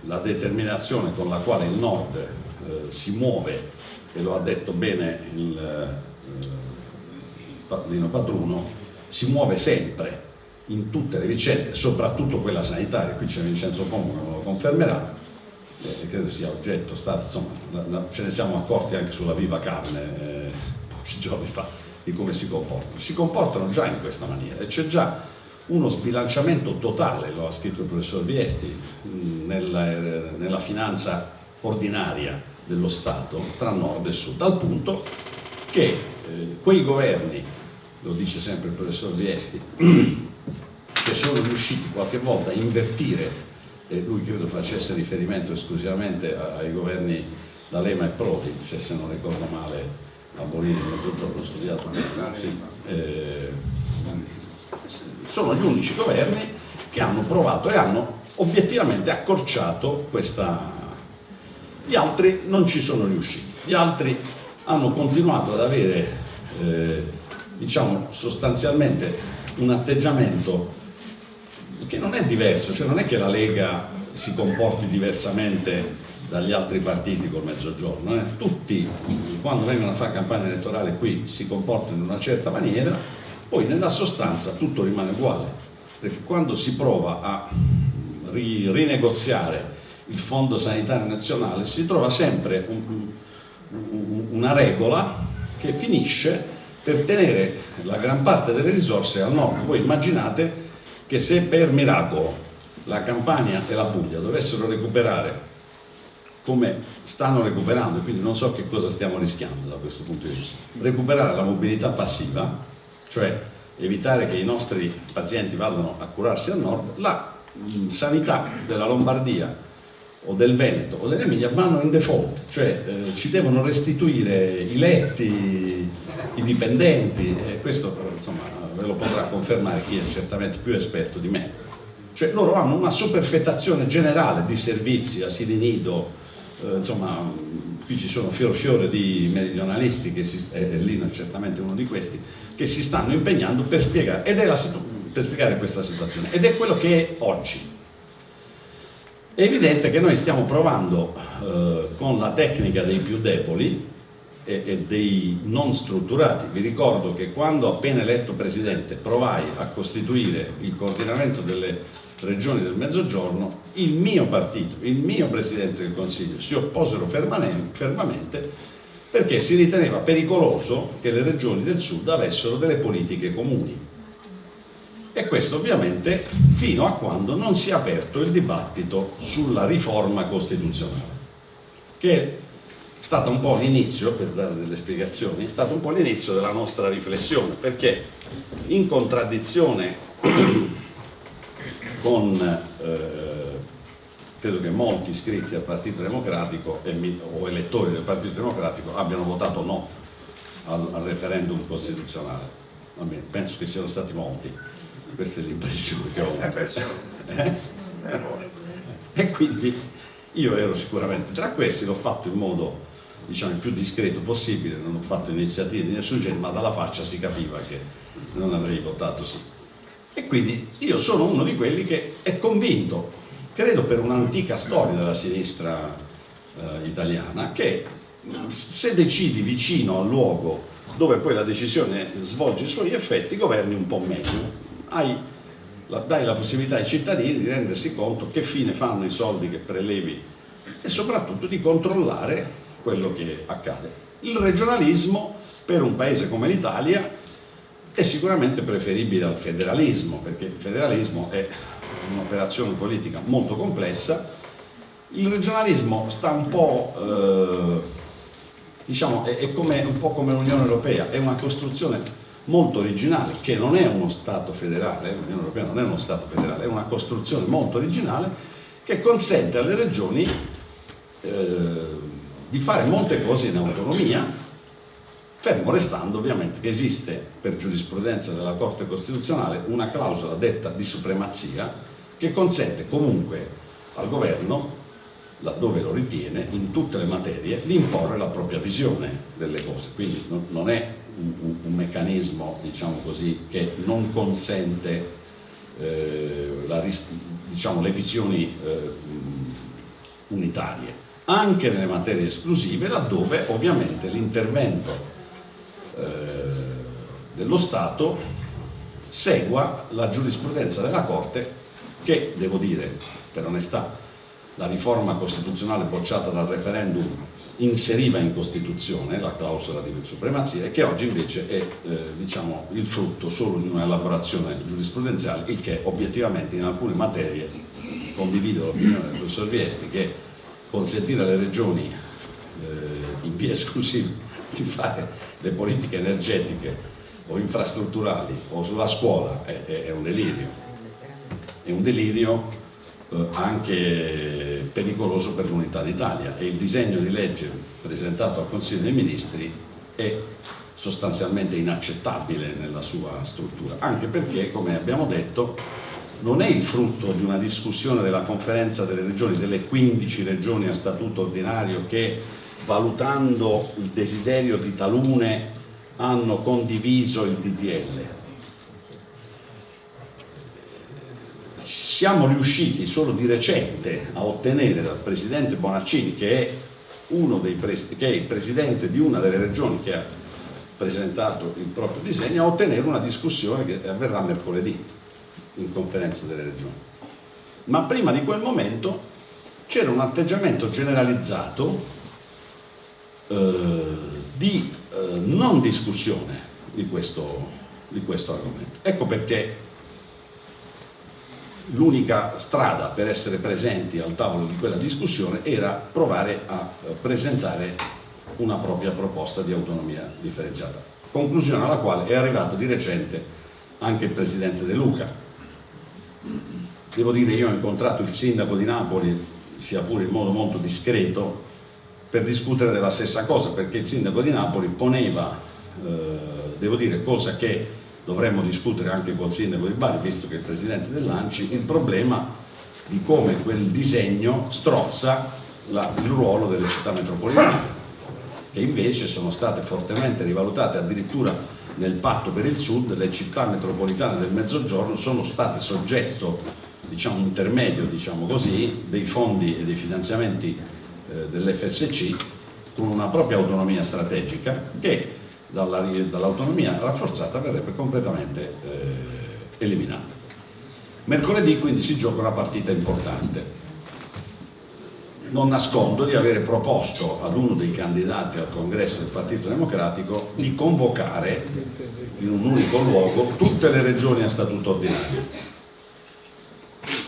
la determinazione con la quale il Nord eh, si muove e lo ha detto bene il eh, Lino Padruno si muove sempre in tutte le vicende, soprattutto quella sanitaria, qui c'è Vincenzo Como che lo confermerà, eh, credo sia oggetto stato, insomma, ce ne siamo accorti anche sulla viva carne eh, pochi giorni fa di come si comportano. Si comportano già in questa maniera e c'è già uno sbilanciamento totale, lo ha scritto il professor Viesti, nella, eh, nella finanza ordinaria dello Stato tra nord e sud, al punto che eh, quei governi, lo dice sempre il professor Viesti, che sono riusciti qualche volta a invertire e lui credo facesse riferimento esclusivamente ai governi D'Alema e Prodi, se, se, non ricordo male a Borini, mezzogiorno ho studiato bene, sì. eh, sono gli unici governi che hanno provato e hanno obiettivamente accorciato questa... Gli altri non ci sono riusciti, gli altri hanno continuato ad avere, eh, diciamo, sostanzialmente un atteggiamento che non è diverso, cioè non è che la Lega si comporti diversamente dagli altri partiti col mezzogiorno, eh? tutti quando vengono a fare campagna elettorale qui si comportano in una certa maniera, poi nella sostanza tutto rimane uguale, perché quando si prova a ri, rinegoziare il Fondo Sanitario Nazionale si trova sempre un, un, una regola che finisce per tenere la gran parte delle risorse al nord. Voi immaginate che se per miracolo la Campania e la Puglia dovessero recuperare come stanno recuperando, quindi non so che cosa stiamo rischiando da questo punto di vista, recuperare la mobilità passiva, cioè evitare che i nostri pazienti vadano a curarsi al nord, la sanità della Lombardia o del Veneto o dell'Emilia vanno in default, cioè eh, ci devono restituire i letti, i dipendenti, e questo insomma, ve lo potrà confermare chi è certamente più esperto di me. Cioè loro hanno una superfettazione generale di servizi, asili nido, eh, insomma qui ci sono fior fiore di meridionalisti, che si, e Lino è certamente uno di questi, che si stanno impegnando per spiegare, ed è la, per spiegare questa situazione, ed è quello che è oggi. È evidente che noi stiamo provando eh, con la tecnica dei più deboli e, e, dei non strutturati. Vi ricordo che quando appena eletto Presidente provai a costituire il coordinamento delle regioni del Mezzogiorno, il mio partito, il mio Presidente del Consiglio si opposero fermamente perché si riteneva pericoloso che le regioni del Sud avessero delle politiche comuni. E questo ovviamente fino a quando non si è aperto il dibattito sulla riforma costituzionale, che stata un po' l'inizio, per dare delle spiegazioni, è stato un po' l'inizio della nostra riflessione, perché in contraddizione con eh, credo che molti iscritti al Partito Democratico e, o elettori del Partito Democratico abbiano votato no al, al referendum costituzionale. Vabbè, penso che siano stati molti, questa è l'impressione che ho avuto. Eh? E quindi io ero sicuramente tra questi, l'ho fatto in modo diciamo, il più discreto possibile, non ho fatto iniziative di nessun genere, ma dalla faccia si capiva che non avrei votato sì. E quindi io sono uno di quelli che è convinto, credo per un'antica storia della sinistra eh, italiana, che se decidi vicino al luogo dove poi la decisione svolge i suoi effetti, governi un po' meglio. Hai, la, dai la possibilità ai cittadini di rendersi conto che fine fanno i soldi che prelevi e soprattutto di controllare quello che accade. Il regionalismo per un paese come l'Italia è sicuramente preferibile al federalismo, perché il federalismo è un'operazione politica molto complessa, il regionalismo sta un po', eh, diciamo, è, è come, un po' come l'Unione Europea, è una costruzione molto originale, che non è uno Stato federale, l'Unione Europea non è uno Stato federale, è una costruzione molto originale che consente alle regioni eh, di fare molte cose in autonomia, fermo restando ovviamente che esiste per giurisprudenza della Corte Costituzionale una clausola detta di supremazia che consente comunque al governo, laddove lo ritiene, in tutte le materie, di imporre la propria visione delle cose. Quindi non è un, un meccanismo, diciamo così, che non consente eh, la, diciamo, le visioni eh, unitarie, anche nelle materie esclusive, laddove ovviamente l'intervento eh, dello Stato segua la giurisprudenza della Corte che, devo dire, per onestà, la riforma costituzionale bocciata dal referendum inseriva in Costituzione la clausola di supremazia e che oggi invece è eh, diciamo, il frutto solo di un'elaborazione giurisprudenziale, il che obiettivamente in alcune materie, condivido l'opinione del professor Viesti, che consentire alle regioni eh, in via esclusiva di fare le politiche energetiche o infrastrutturali o sulla scuola è, è un delirio. È un delirio eh, anche pericoloso per l'unità d'Italia e il disegno di legge presentato al Consiglio dei Ministri è sostanzialmente inaccettabile nella sua struttura, anche perché, come abbiamo detto, non è il frutto di una discussione della conferenza delle regioni, delle 15 regioni a statuto ordinario che valutando il desiderio di talune, hanno condiviso il DDL. Siamo riusciti solo di recente a ottenere dal Presidente Bonaccini, che è, che è il Presidente di una delle regioni che ha presentato il proprio disegno, a ottenere una discussione che avverrà mercoledì in conferenza delle regioni. ma prima di quel momento c'era un atteggiamento generalizzato eh, di eh, non discussione di questo, di questo argomento. Ecco perché l'unica strada per essere presenti al tavolo di quella discussione era provare a eh, presentare una propria proposta di autonomia differenziata. Conclusione alla quale è arrivato di recente anche il Presidente De Luca. Devo dire, io ho incontrato il Sindaco di Napoli, sia pure in modo molto discreto, per discutere della stessa cosa, perché il Sindaco di Napoli poneva, eh, devo dire, cosa che dovremmo discutere anche col Sindaco di Bari, visto che è il Presidente dell'Anci, il problema di come quel disegno strozza la, il ruolo delle città metropolitane, che invece sono state fortemente rivalutate addirittura nel patto per il sud le città metropolitane del mezzogiorno sono state soggetto diciamo, intermedio diciamo così, dei fondi e dei finanziamenti eh, dell'FSC con una propria autonomia strategica che dall'autonomia dall rafforzata verrebbe completamente eh, eliminata. Mercoledì quindi si gioca una partita importante non nascondo di avere proposto ad uno dei candidati al congresso del Partito Democratico di convocare in un unico luogo tutte le regioni a statuto ordinario.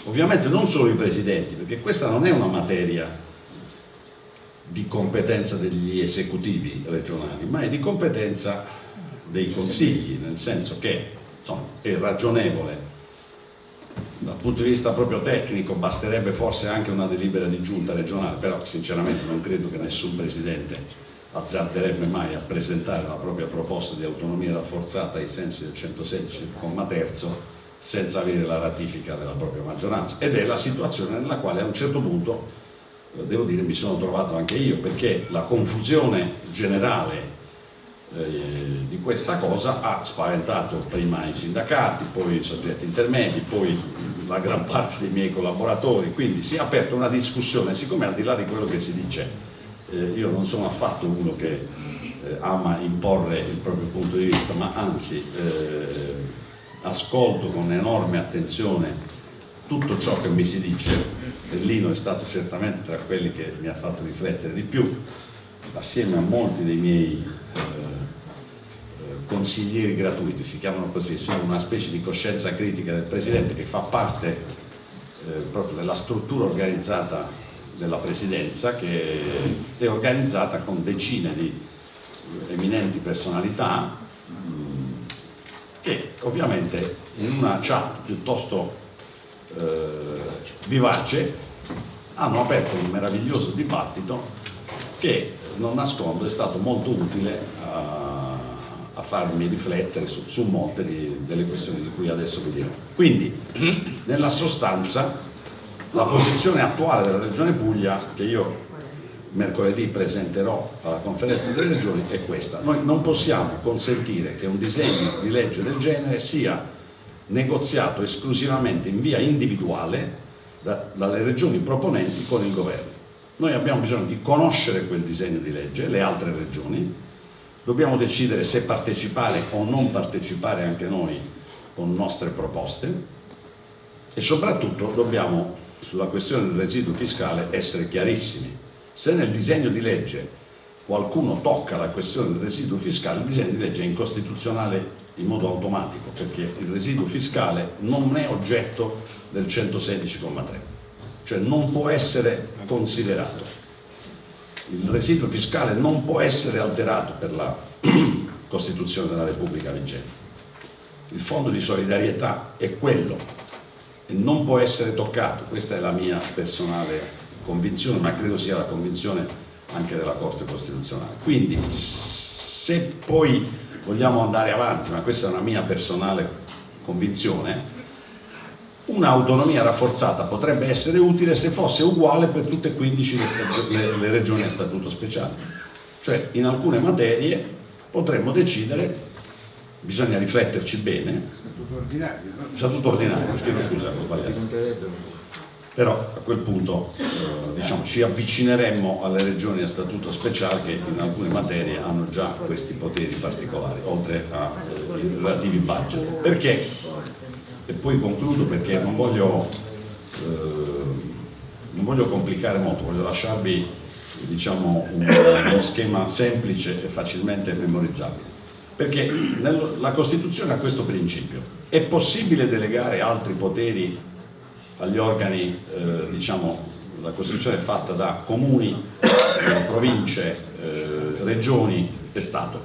Ovviamente non solo i presidenti, perché questa non è una materia di competenza degli esecutivi regionali, ma è di competenza dei consigli, nel senso che insomma, è ragionevole punto di vista proprio tecnico basterebbe forse anche una delibera di giunta regionale, però sinceramente non credo che nessun presidente azzarderebbe mai a presentare la propria proposta di autonomia rafforzata ai sensi del 116 comma terzo senza avere la ratifica della propria maggioranza. Ed è la situazione nella quale a un certo punto eh, devo dire mi sono trovato anche io perché la confusione generale eh, di questa cosa ha spaventato prima i sindacati, poi i soggetti intermedi, poi la gran parte dei miei collaboratori, quindi si è aperta una discussione, siccome al di là di quello che si dice, eh, io non sono affatto uno che eh, ama imporre il proprio punto di vista, ma anzi eh, ascolto con enorme attenzione tutto ciò che mi si dice, Bellino è stato certamente tra quelli che mi ha fatto riflettere di più, assieme a molti dei miei eh, consiglieri gratuiti, si chiamano così, sono una specie di coscienza critica del Presidente che fa parte eh, proprio della struttura organizzata della Presidenza che è organizzata con decine di eminenti personalità mh, che ovviamente in una chat piuttosto eh, vivace hanno aperto un meraviglioso dibattito che non nascondo è stato molto utile a a farmi riflettere su, su molte di, delle questioni di cui adesso vi dirò. Quindi, nella sostanza, la posizione attuale della Regione Puglia, che io mercoledì presenterò alla conferenza delle regioni, è questa. Noi non possiamo consentire che un disegno di legge del genere sia negoziato esclusivamente in via individuale da, dalle regioni proponenti con il governo. Noi abbiamo bisogno di conoscere quel disegno di legge, le altre regioni, Dobbiamo decidere se partecipare o non partecipare anche noi con nostre proposte e soprattutto dobbiamo sulla questione del residuo fiscale essere chiarissimi. Se nel disegno di legge qualcuno tocca la questione del residuo fiscale, il disegno di legge è incostituzionale in modo automatico perché il residuo fiscale non è oggetto del 116,3, cioè non può essere considerato il residuo fiscale non può essere alterato per la Costituzione della Repubblica vigente. Il fondo di solidarietà è quello e non può essere toccato, questa è la mia personale convinzione, ma credo sia la convinzione anche della Corte Costituzionale. Quindi se poi vogliamo andare avanti, ma questa è una mia personale convinzione, Un'autonomia rafforzata potrebbe essere utile se fosse uguale per tutte e 15 le, le, le regioni a statuto speciale. Cioè in alcune materie potremmo decidere, bisogna rifletterci bene, statuto ordinario, no? statuto ordinario chiedo scusa, ho sbagliato. Però a quel punto eh, diciamo, ci avvicineremmo alle regioni a statuto speciale che in alcune materie hanno già questi poteri particolari, oltre ai relativi budget. Perché? e poi concludo perché non voglio non voglio complicare molto, voglio lasciarvi diciamo, un, uno schema semplice e facilmente memorizzabile. Perché la Costituzione ha questo principio. È possibile delegare altri poteri agli organi, eh, diciamo, la Costituzione è fatta da comuni, eh, province, eh, regioni e Stato.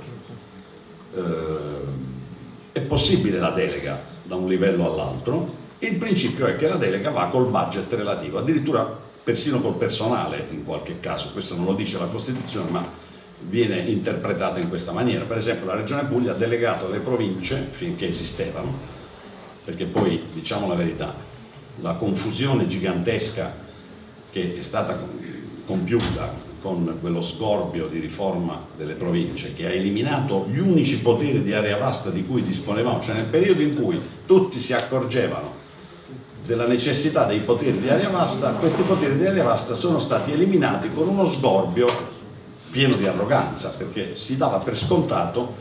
Eh, è possibile la delega da un livello all'altro, il principio è che la delega va col budget relativo, addirittura persino col personale in qualche caso, questo non lo dice la Costituzione ma viene interpretata in questa maniera. Per esempio la Regione Puglia ha delegato alle province, finché esistevano, perché poi diciamo la verità, la confusione gigantesca che è stata compiuta con quello sgorbio di riforma delle province che ha eliminato gli unici poteri di area vasta di cui disponevamo, cioè nel periodo in cui tutti si accorgevano della necessità dei poteri di area vasta, questi poteri di area vasta sono stati eliminati con uno sgorbio pieno di arroganza, perché si dava per scontato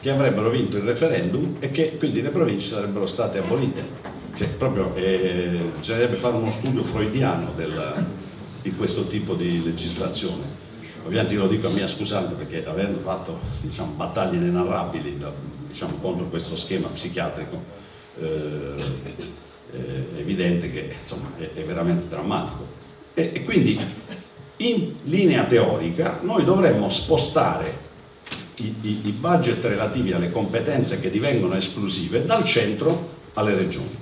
che avrebbero vinto il referendum e che quindi le province sarebbero state abolite. Cioè, proprio eh, bisognerebbe fare uno studio freudiano del, di questo tipo di legislazione. Ovviamente io lo dico a mia scusante perché avendo fatto diciamo, battaglie inenarrabili diciamo, contro questo schema psichiatrico, eh, è evidente che insomma, è, è, veramente drammatico. E, e quindi in linea teorica noi dovremmo spostare i, i, i budget relativi alle competenze che divengono esclusive dal centro alle regioni.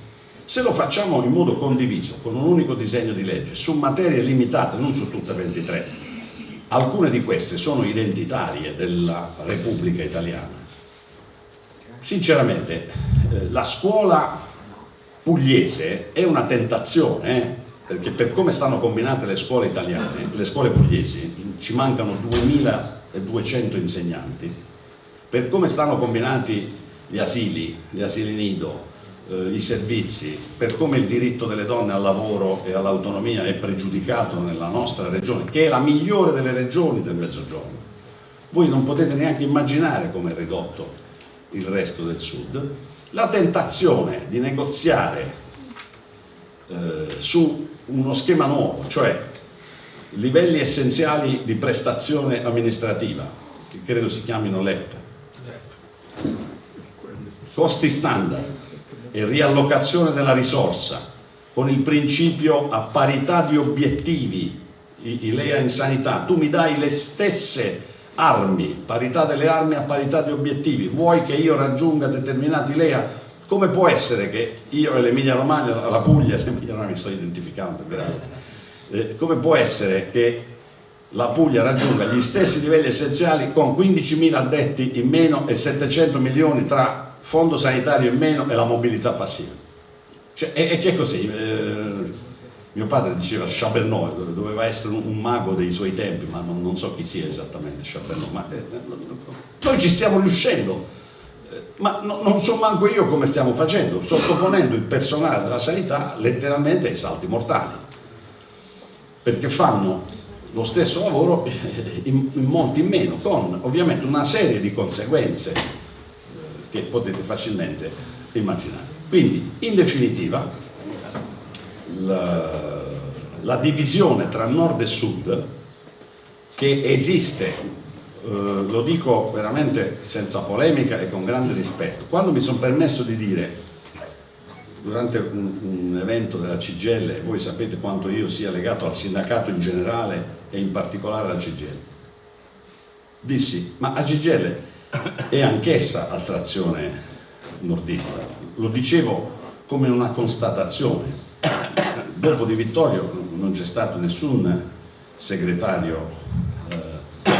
Se lo facciamo in modo condiviso, con un unico disegno di legge, su materie limitate, non su tutte 23, alcune di queste sono identitarie della Repubblica Italiana. Sinceramente, eh, la scuola pugliese è una tentazione, eh? perché per come stanno combinate le scuole italiane, le scuole pugliesi, ci mancano 2200 insegnanti, per come stanno combinati gli asili, gli asili nido, eh, i servizi, per come il diritto delle donne al lavoro e all'autonomia è pregiudicato nella nostra regione, che è la migliore delle regioni del Mezzogiorno. Voi non potete neanche immaginare come è ridotto il resto del sud, la tentazione di negoziare eh, su uno schema nuovo, cioè livelli essenziali di prestazione amministrativa, che credo si chiamino LEP, costi standard e riallocazione della risorsa con il principio a parità di obiettivi, i, i LEA in sanità, tu mi dai le stesse armi, parità delle armi a parità di obiettivi, vuoi che io raggiunga determinati LEA? Come può essere che io e l'Emilia Romagna, la Puglia, l'Emilia Romagna mi sto identificando, eh, come può essere che la Puglia raggiunga gli stessi livelli essenziali con 15.000 addetti in meno e 700 milioni tra fondo sanitario in meno e la mobilità passiva? Cioè, e, e che così? Eh, mio padre diceva Chabernoy, doveva essere un, mago dei suoi tempi, ma non, non so chi sia esattamente Chabernoy, ma eh, noi ci stiamo riuscendo, eh, ma no, non so manco io come stiamo facendo, sottoponendo il personale della sanità letteralmente ai salti mortali, perché fanno lo stesso lavoro in, in monti in meno, con ovviamente una serie di conseguenze eh, che potete facilmente immaginare. Quindi, in definitiva, la, la divisione tra nord e sud che esiste, eh, lo dico veramente senza polemica e con grande rispetto. Quando mi sono permesso di dire durante un, un, evento della CGL, voi sapete quanto io sia legato al sindacato in generale e in particolare alla CGL, dissi, ma la CGL è anch'essa a trazione nordista, lo dicevo come una constatazione, dopo Di Vittorio non c'è stato nessun segretario eh,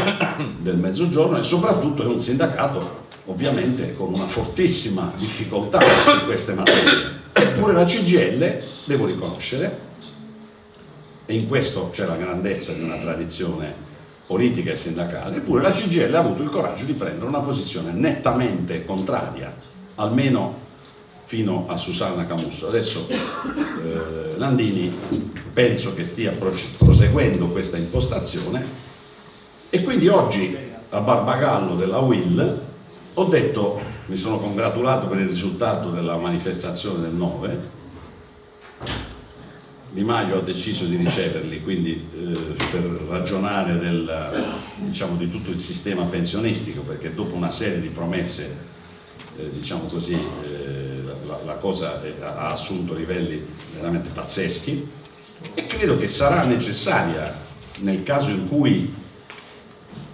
del Mezzogiorno e soprattutto è un sindacato ovviamente con una fortissima difficoltà su queste materie. Eppure la CGL, devo riconoscere, e in questo c'è la grandezza di una tradizione politica e sindacale, eppure la CGL ha avuto il coraggio di prendere una posizione nettamente contraria, almeno fino a Susanna Camusso. Adesso eh, Landini penso che stia proseguendo questa impostazione e quindi oggi a Barbagallo della Will ho detto, mi sono congratulato per il risultato della manifestazione del 9, Di Maio ha deciso di riceverli, quindi eh, per ragionare del, diciamo, di tutto il sistema pensionistico, perché dopo una serie di promesse, eh, diciamo così, eh, la, cosa ha assunto livelli veramente pazzeschi e credo che sarà necessaria nel caso in cui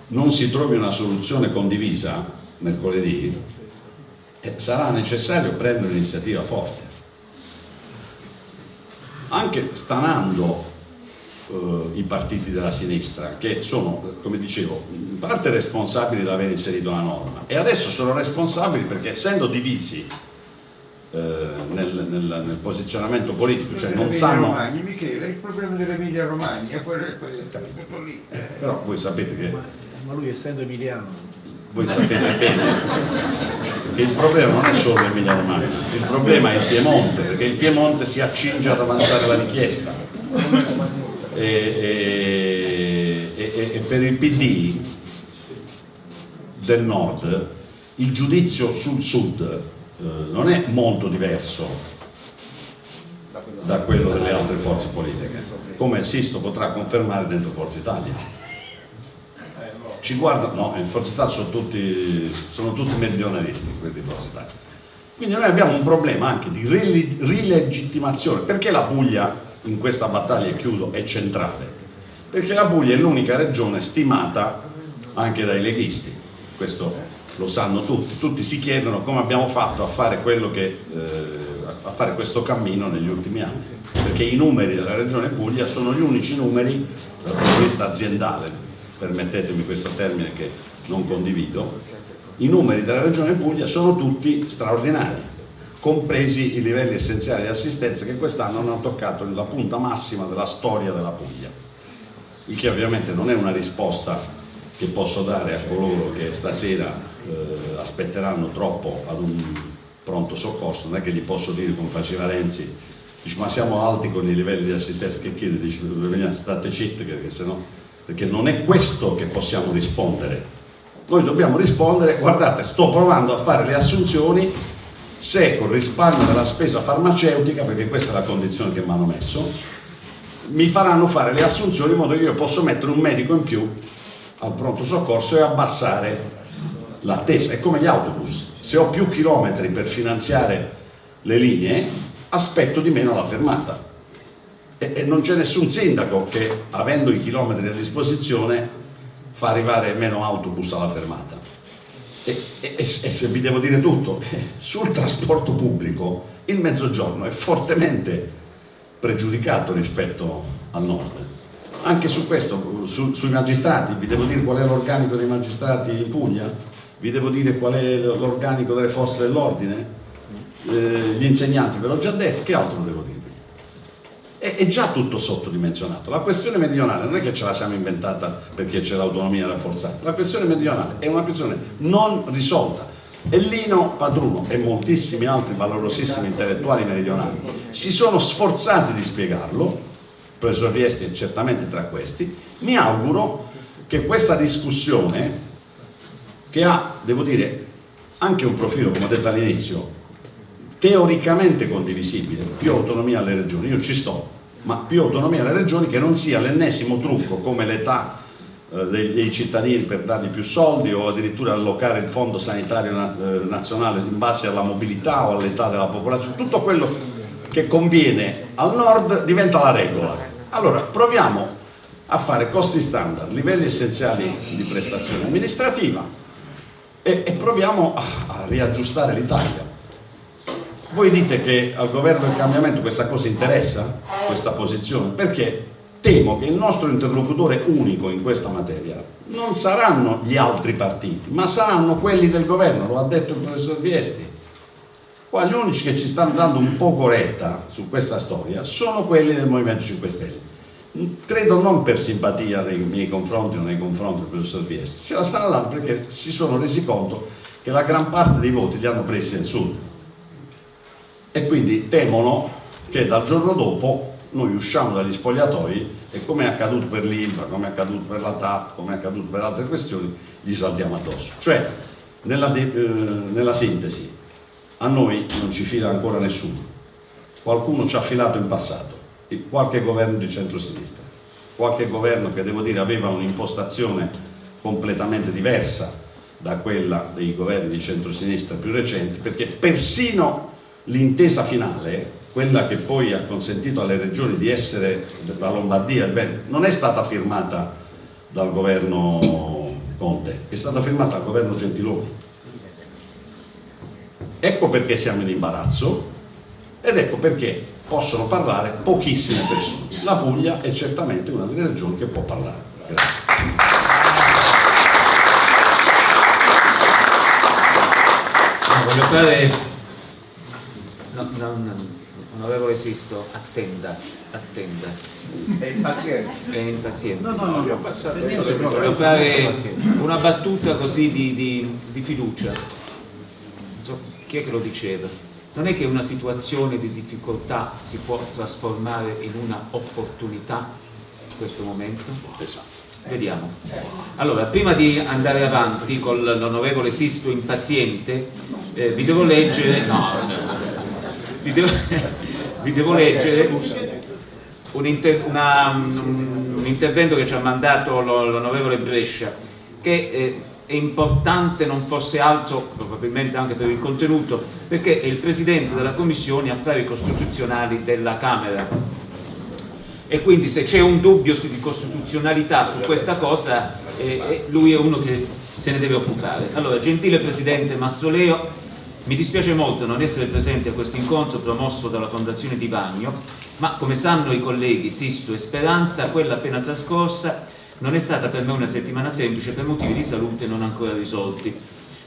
non si trovi una soluzione condivisa mercoledì, eh, sarà necessario prendere un'iniziativa forte. Anche stanando eh, i partiti della sinistra che sono, come dicevo, in parte responsabili di aver inserito la norma e adesso sono responsabili perché essendo divisi eh, nel, nel, nel, posizionamento politico, cioè non sanno... Romagni, Michele, il problema dell'Emilia Romagna, quello è tutto lì. Eh, però voi sapete che... Ma lui essendo emiliano voi sapete bene che il problema non è solo l'Emilia Romagna, il problema è il Piemonte, perché il Piemonte si accinge ad avanzare la richiesta. E, e, e, e per il PD del nord il giudizio sul sud eh, non è molto diverso da quello delle altre forze politiche, come Sisto potrà confermare dentro Forza Italia ci guardano, no, in Forza Italia sono tutti, sono tutti meridionalisti quelli di Forza Italia. Quindi noi abbiamo un problema anche di rilegittimazione. Perché la Puglia in questa battaglia, e chiudo, è centrale? Perché la Puglia è l'unica regione stimata anche dai leghisti, questo lo sanno tutti, tutti si chiedono come abbiamo fatto a fare, che, eh, a fare questo cammino negli ultimi anni, perché i numeri della regione Puglia sono gli unici numeri dal punto di vista aziendale, permettetemi questo termine che non condivido, i numeri della Regione Puglia sono tutti straordinari, compresi i livelli essenziali di assistenza che quest'anno hanno toccato la punta massima della storia della Puglia. Il che ovviamente non è una risposta che posso dare a coloro che stasera eh, aspetteranno troppo ad un pronto soccorso, non è che gli posso dire come faceva Renzi, dice ma siamo alti con i livelli di assistenza, che chiede, dice state zitti perché se no perché non è questo che possiamo rispondere. Noi dobbiamo rispondere, guardate, sto provando a fare le assunzioni se con risparmio della spesa farmaceutica, perché questa è la condizione che mi hanno messo, mi faranno fare le assunzioni in modo che io posso mettere un medico in più al pronto soccorso e abbassare l'attesa. È come gli autobus, se ho più chilometri per finanziare le linee, aspetto di meno la fermata. E, e non c'è nessun sindaco che avendo i chilometri a disposizione fa arrivare meno autobus alla fermata. E, e, e se vi devo dire tutto sul trasporto pubblico il mezzogiorno è fortemente pregiudicato rispetto al nord. Anche su questo, su, sui magistrati, vi devo dire qual è l'organico dei magistrati in Puglia, vi devo dire qual è l'organico delle forze dell'ordine, eh, gli insegnanti ve l'ho già detto, che altro devo dire? è, è già tutto sottodimensionato. La questione meridionale non è che ce la siamo inventata perché c'è l'autonomia rafforzata, la questione meridionale è una questione non risolta. E Lino Padruno e moltissimi altri valorosissimi intellettuali meridionali si sono sforzati di spiegarlo, professor Riesti è certamente tra questi, mi auguro che questa discussione, che ha, devo dire, anche un profilo, come ho detto all'inizio, teoricamente condivisibile, più autonomia alle regioni, io ci sto, ma più autonomia alle regioni che non sia l'ennesimo trucco come l'età eh, dei, dei, cittadini per dargli più soldi o addirittura allocare il fondo sanitario eh, nazionale in base alla mobilità o all'età della popolazione, tutto quello che conviene al nord diventa la regola. Allora proviamo a fare costi standard, livelli essenziali di prestazione amministrativa e, e proviamo a, a riaggiustare l'Italia voi dite che al governo del cambiamento questa cosa interessa, questa posizione, perché temo che il nostro interlocutore unico in questa materia non saranno gli altri partiti, ma saranno quelli del governo, lo ha detto il professor Viesti. Qua gli unici che ci stanno dando un po' retta su questa storia sono quelli del Movimento 5 Stelle. Credo non per simpatia nei miei confronti o nei confronti del professor Viesti, ce la stanno dando perché si sono resi conto che la gran parte dei voti li hanno presi nel sud. E quindi temono che dal giorno dopo noi usciamo dagli spogliatoi e come è accaduto per l'ILVA, come è accaduto per la TAP, come è accaduto per altre questioni, gli saltiamo addosso. Cioè, nella, eh, nella sintesi, a noi non ci fila ancora nessuno, qualcuno ci ha filato in passato, qualche governo di centrosinistra, qualche governo che devo dire aveva un'impostazione completamente diversa da quella dei governi di centrosinistra più recenti, perché persino l'intesa finale, quella che poi ha consentito alle regioni di essere la Lombardia, beh, non è stata firmata dal governo Conte, è stata firmata dal governo Gentiloni. Ecco perché siamo in imbarazzo ed ecco perché possono parlare pochissime persone. La Puglia è certamente una delle regioni che può parlare. Grazie. voglio fare no, no, no, onorevole Sisto attenda attenda È impaziente. è impaziente No, no, no, no. voglio fare una battuta così di, di- di fiducia non so chi è che lo diceva non è che una situazione di difficoltà si può trasformare in una opportunità in questo momento? Esatto. Vediamo. Allora, prima di andare avanti con l'onorevole Sisto impaziente, eh, vi devo leggere, no, vi devo, vi devo leggere un, inter- una- un- un intervento che ci ha mandato lo- l'onorevole Brescia, che eh, è importante non fosse altro, probabilmente anche per il contenuto, perché è il Presidente della Commissione Affari Costituzionali della Camera e quindi se c'è un dubbio di costituzionalità su questa cosa eh, eh, lui è uno che se ne deve occupare. Allora, gentile Presidente Mastroleo, mi dispiace molto non essere presente a questo incontro promosso dalla Fondazione Di Vagno, ma come sanno i colleghi Sisto e Speranza, quella appena trascorsa non è stata per me una settimana semplice per motivi di salute non ancora risolti.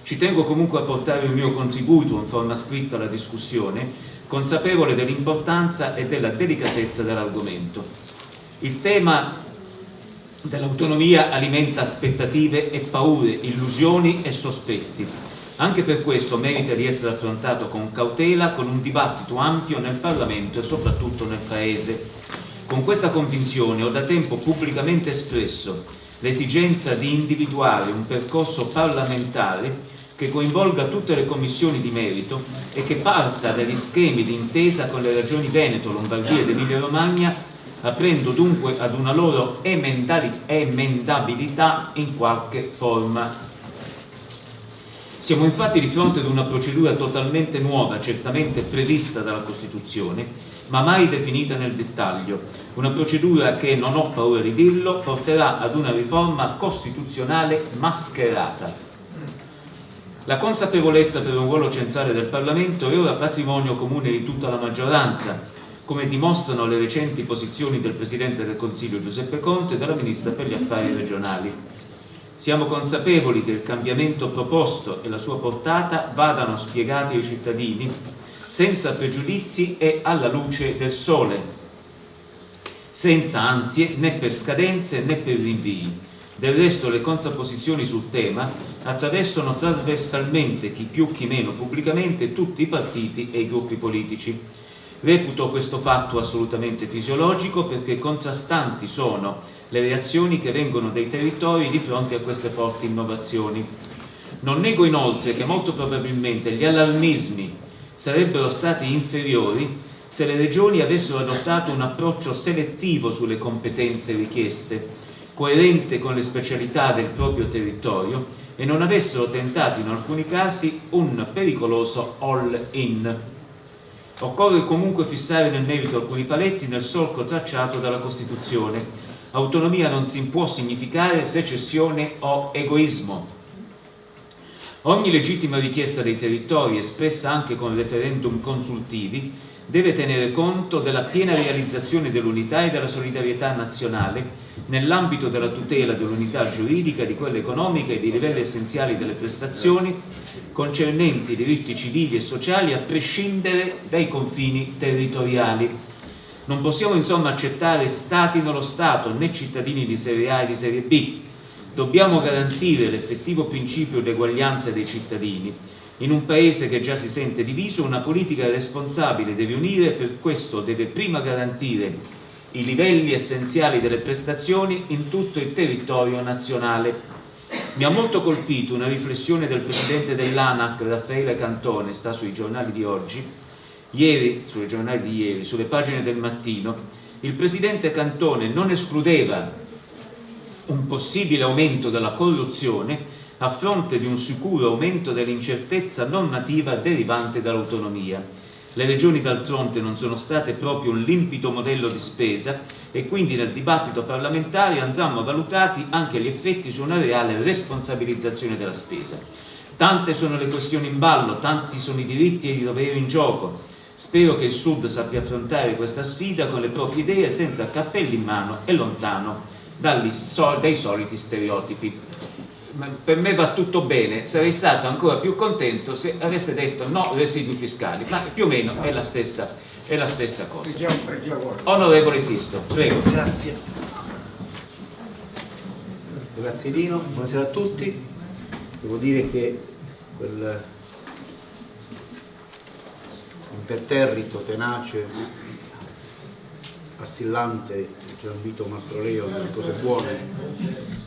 Ci tengo comunque a portare il mio contributo in forma scritta alla discussione, consapevole dell'importanza e della delicatezza dell'argomento. Il tema dell'autonomia alimenta aspettative e paure, illusioni e sospetti. Anche per questo merita di essere affrontato con cautela, con un dibattito ampio nel Parlamento e soprattutto nel Paese. Con questa convinzione ho da tempo pubblicamente espresso l'esigenza di individuare un percorso parlamentare che coinvolga tutte le commissioni di merito e che parta dagli schemi di intesa con le regioni Veneto, Lombardia ed Emilia Romagna, aprendo dunque ad una loro emendabilità in qualche forma. Siamo infatti di fronte ad una procedura totalmente nuova, certamente prevista dalla Costituzione, ma mai definita nel dettaglio. Una procedura che, non ho paura di dirlo, porterà ad una riforma costituzionale mascherata. La consapevolezza per un ruolo centrale del Parlamento è ora patrimonio comune di tutta la maggioranza, come dimostrano le recenti posizioni del Presidente del Consiglio Giuseppe Conte e della Ministra per gli Affari Regionali. Siamo consapevoli che il cambiamento proposto e la sua portata vadano spiegati ai cittadini senza pregiudizi e alla luce del sole, senza ansie né per scadenze né per rinvii. Del resto le contrapposizioni sul tema attraversano trasversalmente, chi più chi meno pubblicamente, tutti i partiti e i gruppi politici. Reputo questo fatto assolutamente fisiologico perché contrastanti sono le reazioni che vengono dai territori di fronte a queste forti innovazioni. Non nego inoltre che molto probabilmente gli allarmismi sarebbero stati inferiori se le regioni avessero adottato un approccio selettivo sulle competenze richieste, coerente con le specialità del proprio territorio e non avessero tentato in alcuni casi un pericoloso all-in. Occorre comunque fissare nel merito alcuni paletti nel solco tracciato dalla Costituzione. Autonomia non si può significare secessione o egoismo. Ogni legittima richiesta dei territori, espressa anche con referendum consultivi, deve tenere conto della piena realizzazione dell'unità e della solidarietà nazionale nell'ambito della tutela dell'unità giuridica, di quella economica e dei livelli essenziali delle prestazioni concernenti i diritti civili e sociali a prescindere dai confini territoriali. Non possiamo insomma accettare stati nello Stato né cittadini di serie A e di serie B. Dobbiamo garantire l'effettivo principio di eguaglianza dei cittadini. In un paese che già si sente diviso, una politica responsabile deve unire e per questo deve prima garantire i livelli essenziali delle prestazioni in tutto il territorio nazionale. Mi ha molto colpito una riflessione del presidente dell'ANAC, Raffaele Cantone, sta sui giornali di oggi, ieri, sui giornali di ieri, sulle pagine del mattino, il presidente Cantone non escludeva un possibile aumento della corruzione a fronte di un sicuro aumento dell'incertezza normativa derivante dall'autonomia. Le regioni d'altronde non sono state proprio un limpido modello di spesa e quindi nel dibattito parlamentare andranno valutati anche gli effetti su una reale responsabilizzazione della spesa. Tante sono le questioni in ballo, tanti sono i diritti e i doveri in gioco. Spero che il Sud sappia affrontare questa sfida con le proprie idee senza cappelli in mano e lontano dagli, dai soliti stereotipi per me va tutto bene, sarei stato ancora più contento se avesse detto no residui fiscali, ma più o meno è la stessa, è la stessa cosa. Onorevole Sisto, prego. Grazie. Grazie Dino, buonasera a tutti. Devo dire che quel imperterrito, tenace, assillante Gianvito Mastroleo delle cose buone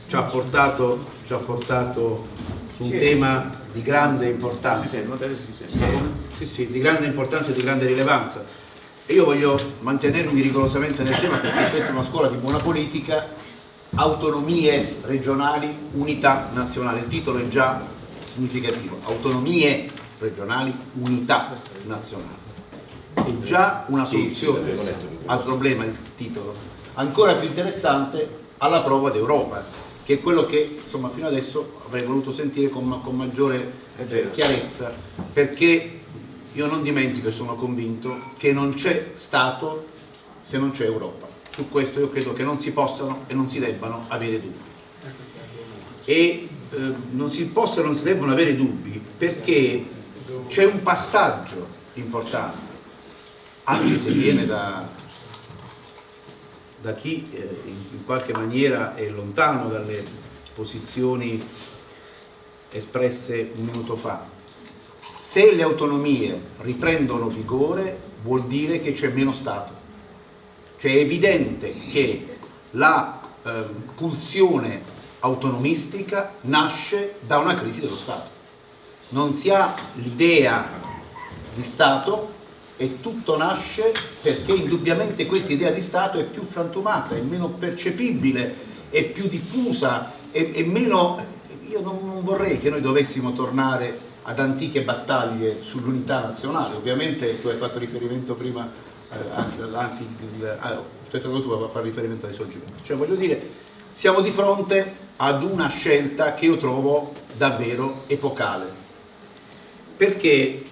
ci ha portato, ci ha portato su un tema di grande importanza. Sì, sì, di grande importanza e di grande rilevanza. E io voglio mantenermi rigorosamente nel tema perché questa è una scuola di buona politica autonomie regionali, unità nazionale. Il titolo è già significativo. Autonomie regionali, unità nazionale. È già una soluzione al problema il titolo ancora più interessante alla prova d'Europa che è quello che insomma, fino adesso avrei voluto sentire con, con maggiore eh, chiarezza perché io non dimentico e sono convinto che non c'è Stato se non c'è Europa. Su questo io credo che non si possano e non si debbano avere dubbi. E eh, non si possono e non si debbano avere dubbi perché c'è un passaggio importante anche se viene da, da chi eh, in qualche maniera è lontano dalle posizioni espresse un minuto fa. Se le autonomie riprendono vigore vuol dire che c'è meno Stato. Cioè è evidente che la eh, pulsione autonomistica nasce da una crisi dello Stato. Non si ha l'idea di Stato e tutto nasce perché indubbiamente questa idea di Stato è più frantumata, è meno percepibile, è più diffusa, è, è meno... Io non, non, vorrei che noi dovessimo tornare ad antiche battaglie sull'unità nazionale, ovviamente tu hai fatto riferimento prima, eh, anzi, il, ah, tu a fare riferimento ai soggetti, cioè voglio dire, siamo di fronte ad una scelta che io trovo davvero epocale, perché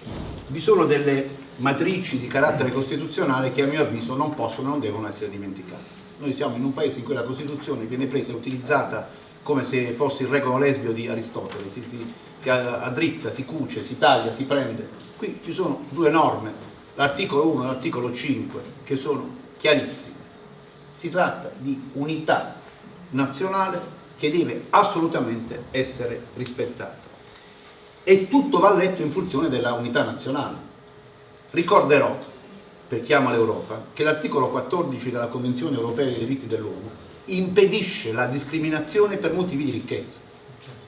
vi sono delle matrici di carattere costituzionale che a mio avviso non possono e non devono essere dimenticate. Noi siamo in un paese in cui la Costituzione viene presa e utilizzata come se fosse il regolo lesbio di Aristotele, si, si, si addrizza, si cuce, si taglia, si prende. Qui ci sono due norme, l'articolo 1 e l'articolo 5, che sono chiarissime. Si tratta di unità nazionale che deve assolutamente essere rispettata. E tutto va letto in funzione della unità nazionale Ricorderò, per chi ama l'Europa, che l'articolo 14 della Convenzione Europea dei diritti dell'uomo impedisce la discriminazione per motivi di ricchezza.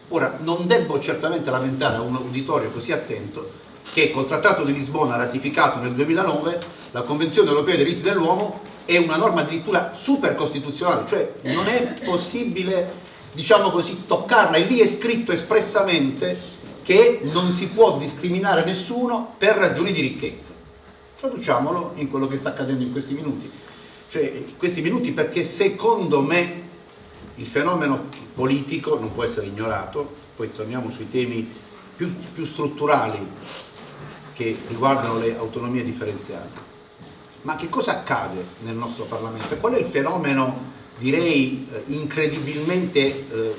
Ora, non devo certamente lamentare a un uditorio così attento che col Trattato di Lisbona ratificato nel 2009 la Convenzione Europea dei diritti dell'uomo è una norma addirittura super costituzionale, cioè non è possibile, diciamo così, toccarla, e lì è scritto espressamente che non si può discriminare nessuno per ragioni di ricchezza. Traduciamolo in quello che sta accadendo in questi minuti. Cioè, in questi minuti perché secondo me il fenomeno politico non può essere ignorato, poi torniamo sui temi più, più strutturali che riguardano le autonomie differenziate. Ma che cosa accade nel nostro Parlamento? Qual è il fenomeno, direi, eh, incredibilmente eh,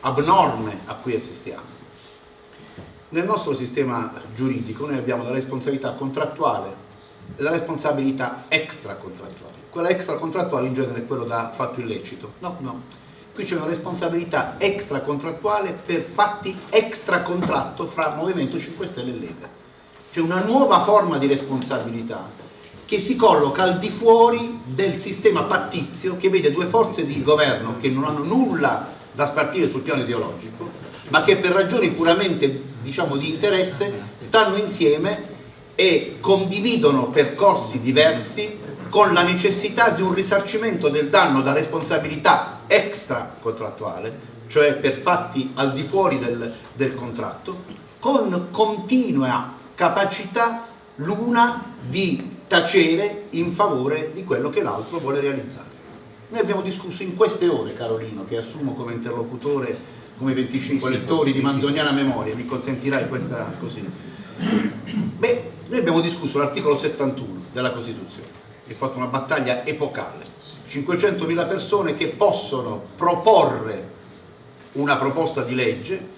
abnorme a cui assistiamo? Nel nostro sistema giuridico noi abbiamo la responsabilità contrattuale e la responsabilità extracontrattuale. Quella extracontrattuale in genere è quello da fatto illecito. No, no. Qui c'è una responsabilità extracontrattuale per fatti extracontratto fra Movimento 5 Stelle e Lega. C'è una nuova forma di responsabilità che si colloca al di fuori del sistema pattizio che vede due forze di governo che non hanno nulla da spartire sul piano ideologico ma che per ragioni puramente diciamo, di interesse stanno insieme e condividono percorsi diversi con la necessità di un risarcimento del danno da responsabilità extra contrattuale, cioè per fatti al di fuori del, del contratto, con continua capacità l'una di tacere in favore di quello che l'altro vuole realizzare. Noi abbiamo discusso in queste ore, Carolino, che assumo come interlocutore come 25 lettori di Manzoniana Memoria, mi consentirai questa così. Beh, noi abbiamo discusso l'articolo 71 della Costituzione, e fatto una battaglia epocale, 500.000 persone che possono proporre una proposta di legge,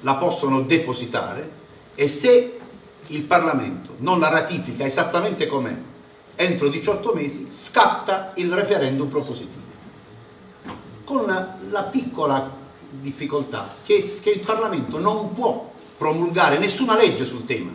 la possono depositare e se il Parlamento non la ratifica esattamente com'è entro 18 mesi scatta il referendum propositivo. Con la piccola difficoltà che, che il Parlamento non può promulgare nessuna legge sul tema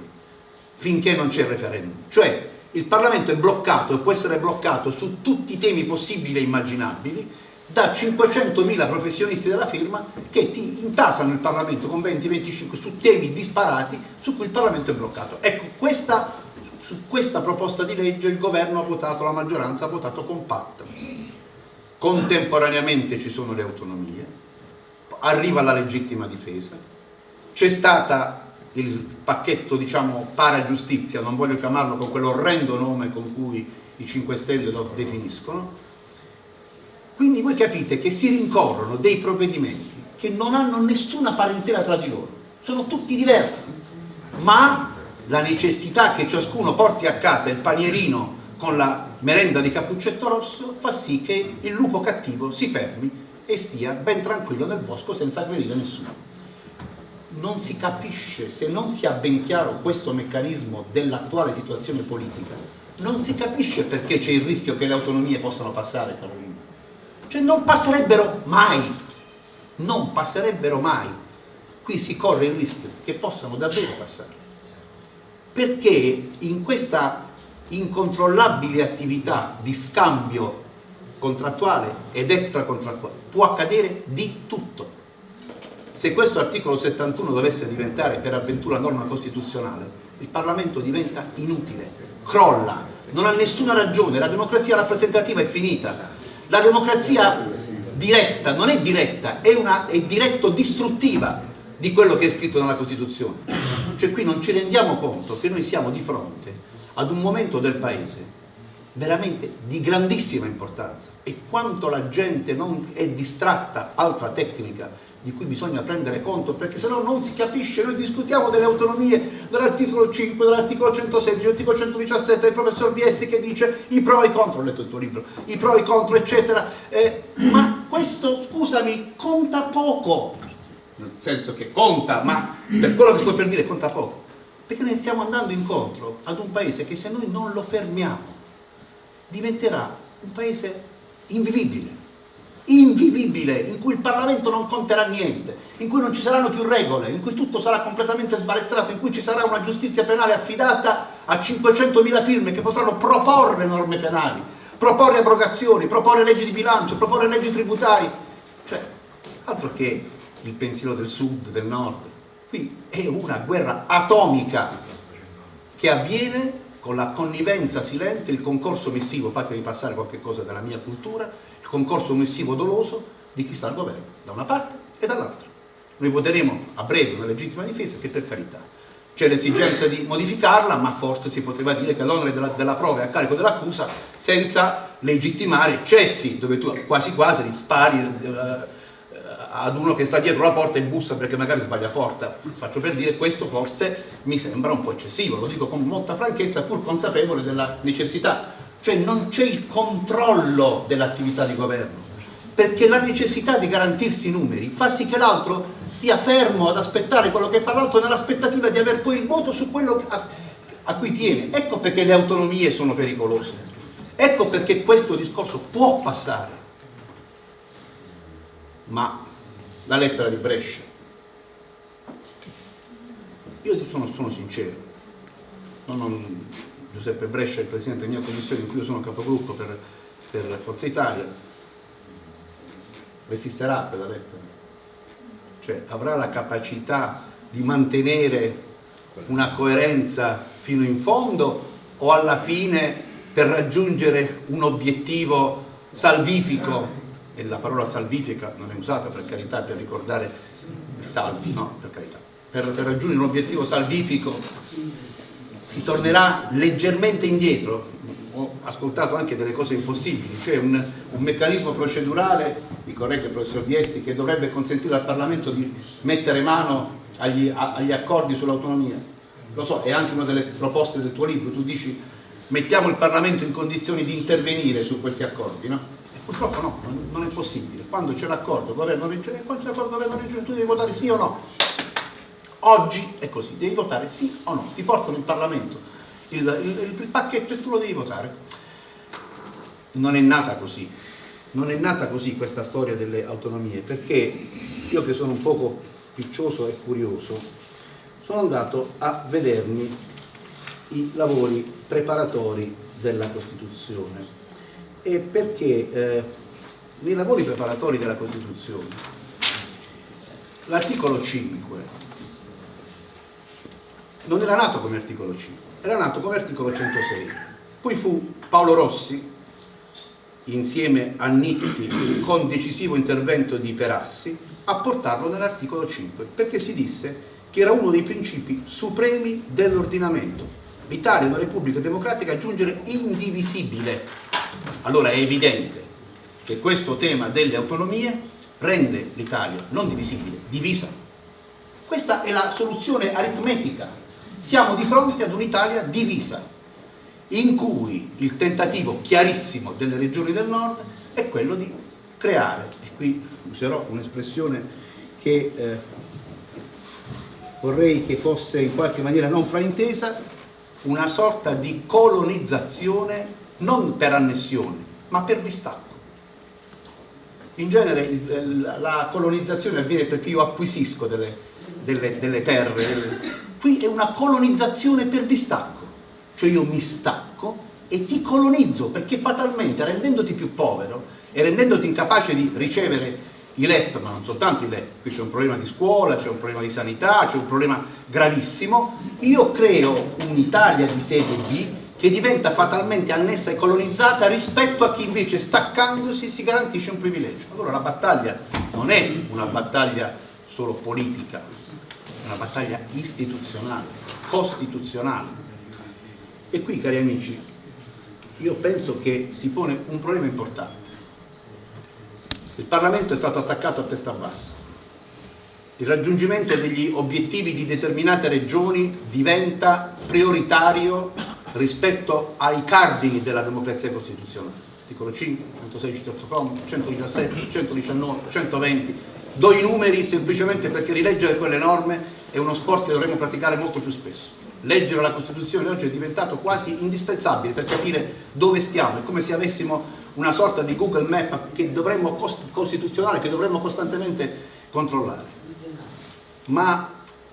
finché non c'è il referendum cioè il Parlamento è bloccato e può essere bloccato su tutti i temi possibili e immaginabili da 500.000 professionisti della firma che ti intasano il Parlamento con 20-25 su temi disparati su cui il Parlamento è bloccato. Ecco, questa, su questa proposta di legge il governo ha votato, la maggioranza ha votato compatta. Contemporaneamente ci sono le autonomie, arriva la legittima difesa, c'è stata il pacchetto diciamo paragiustizia, non voglio chiamarlo con quell'orrendo nome con cui i 5 Stelle lo definiscono, quindi voi capite che si rincorrono dei provvedimenti che non hanno nessuna parentela tra di loro, sono tutti diversi, ma la necessità che ciascuno porti a casa il panierino con la merenda di cappuccetto rosso fa sì che il lupo cattivo si fermi e stia ben tranquillo nel bosco senza aggredire nessuno. Non si capisce, se non si ha ben chiaro questo meccanismo dell'attuale situazione politica, non si capisce perché c'è il rischio che le autonomie possano passare, Carolina cioè non passerebbero mai, non passerebbero mai. Qui si corre il rischio che possano davvero passare. Perché in questa incontrollabile attività di scambio contrattuale ed extracontrattuale può accadere di tutto. Se questo articolo 71 dovesse diventare per avventura norma costituzionale, il Parlamento diventa inutile, crolla, non ha nessuna ragione, la democrazia rappresentativa è finita, la democrazia diretta non è diretta, è, una, è diretto distruttiva di quello che è scritto nella Costituzione. Cioè qui non ci rendiamo conto che noi siamo di fronte ad un momento del Paese veramente di grandissima importanza. E quanto la gente non è distratta, altra tecnica di cui bisogna prendere conto perché se no non si capisce, noi discutiamo delle autonomie dell'articolo 5, dell'articolo 116, dell'articolo 117 del professor Biesti che dice i pro e i contro, ho letto il tuo libro, i pro e i contro eccetera, eh, ma questo scusami conta poco, nel senso che conta, ma per quello che sto per dire conta poco, perché noi stiamo andando incontro ad un paese che se noi non lo fermiamo diventerà un paese invivibile invivibile, in cui il Parlamento non conterà niente, in cui non ci saranno più regole, in cui tutto sarà completamente sbalestrato, in cui ci sarà una giustizia penale affidata a 500.000 firme che potranno proporre norme penali, proporre abrogazioni, proporre leggi di bilancio, proporre leggi tributarie, cioè altro che il pensiero del sud, del nord, qui è una guerra atomica che avviene con la connivenza silente, il concorso missivo, fatemi passare qualche cosa della mia cultura, il concorso omissivo doloso di chi sta al governo, da una parte e dall'altra. Noi voteremo a breve una legittima difesa che per carità c'è l'esigenza di modificarla, ma forse si poteva dire che l'onere della, della, prova è a carico dell'accusa senza legittimare eccessi, dove tu quasi quasi rispari eh, ad uno che sta dietro la porta e bussa perché magari sbaglia porta. Faccio per dire questo forse mi sembra un po' eccessivo, lo dico con molta franchezza pur consapevole della necessità. Cioè non c'è il controllo dell'attività di governo, perché la necessità di garantirsi i numeri fa sì che l'altro stia fermo ad aspettare quello che fa l'altro nell'aspettativa di avere poi il voto su quello a, a cui tiene. Ecco perché le autonomie sono pericolose. Ecco perché questo discorso può passare. Ma la lettera di Brescia. Io sono, sono sincero, non, non, Giuseppe Brescia è il presidente della mia commissione in cui io sono capogruppo per, per Forza Italia, resisterà quella lettera, cioè avrà la capacità di mantenere una coerenza fino in fondo o alla fine per raggiungere un obiettivo salvifico, e la parola salvifica non è usata per carità per ricordare i salvi, no, per carità, per, per raggiungere un obiettivo salvifico si tornerà leggermente indietro, ho ascoltato anche delle cose impossibili, cioè un, un meccanismo procedurale, mi corregge il professor Viesti, che dovrebbe consentire al Parlamento di mettere mano agli, agli accordi sull'autonomia. Lo so, è anche una delle proposte del tuo libro, tu dici mettiamo il Parlamento in condizioni di intervenire su questi accordi, no? Purtroppo no, non è possibile. Quando c'è l'accordo governo-regione, quando c'è l'accordo governo-regione tu devi votare sì o no. Oggi è così, devi votare sì o no, ti portano in Parlamento il, il, il pacchetto e tu lo devi votare. Non è nata così, non è nata così questa storia delle autonomie, perché io che sono un poco piccioso e curioso, sono andato a vedermi i lavori preparatori della Costituzione e perché eh, nei lavori preparatori della Costituzione l'articolo 5 non era nato come articolo 5, era nato come articolo 106. Poi fu Paolo Rossi, insieme a Nitti, con decisivo intervento di Perassi, a portarlo nell'articolo 5, perché si disse che era uno dei principi supremi dell'ordinamento. L'Italia è una repubblica democratica a giungere indivisibile. Allora è evidente che questo tema delle autonomie rende l'Italia non divisibile, divisa. Questa è la soluzione aritmetica siamo di fronte ad un'Italia divisa, in cui il tentativo chiarissimo delle regioni del nord è quello di creare, e qui userò un'espressione che eh, vorrei che fosse in qualche maniera non fraintesa, una sorta di colonizzazione non per annessione, ma per distacco. In genere la colonizzazione avviene perché io acquisisco delle, delle, delle terre, delle, Qui è una colonizzazione per distacco, cioè io mi stacco e ti colonizzo perché fatalmente rendendoti più povero e rendendoti incapace di ricevere i LEP, ma non soltanto i LEP, qui c'è un problema di scuola, c'è un problema di sanità, c'è un problema gravissimo, io creo un'Italia di serie B che diventa fatalmente annessa e colonizzata rispetto a chi invece staccandosi si garantisce un privilegio. Allora la battaglia non è una battaglia solo politica, una battaglia istituzionale, costituzionale. E qui, cari amici, io penso che si pone un problema importante. Il Parlamento è stato attaccato a testa bassa. Il raggiungimento degli obiettivi di determinate regioni diventa prioritario rispetto ai cardini della democrazia costituzionale. Articolo 5, 116, 117, 119, 120, Do i numeri semplicemente perché rileggere quelle norme è uno sport che dovremmo praticare molto più spesso. Leggere la Costituzione oggi è diventato quasi indispensabile per capire dove stiamo, è come se avessimo una sorta di Google Map che dovremmo, costituzionale che dovremmo costantemente controllare. Ma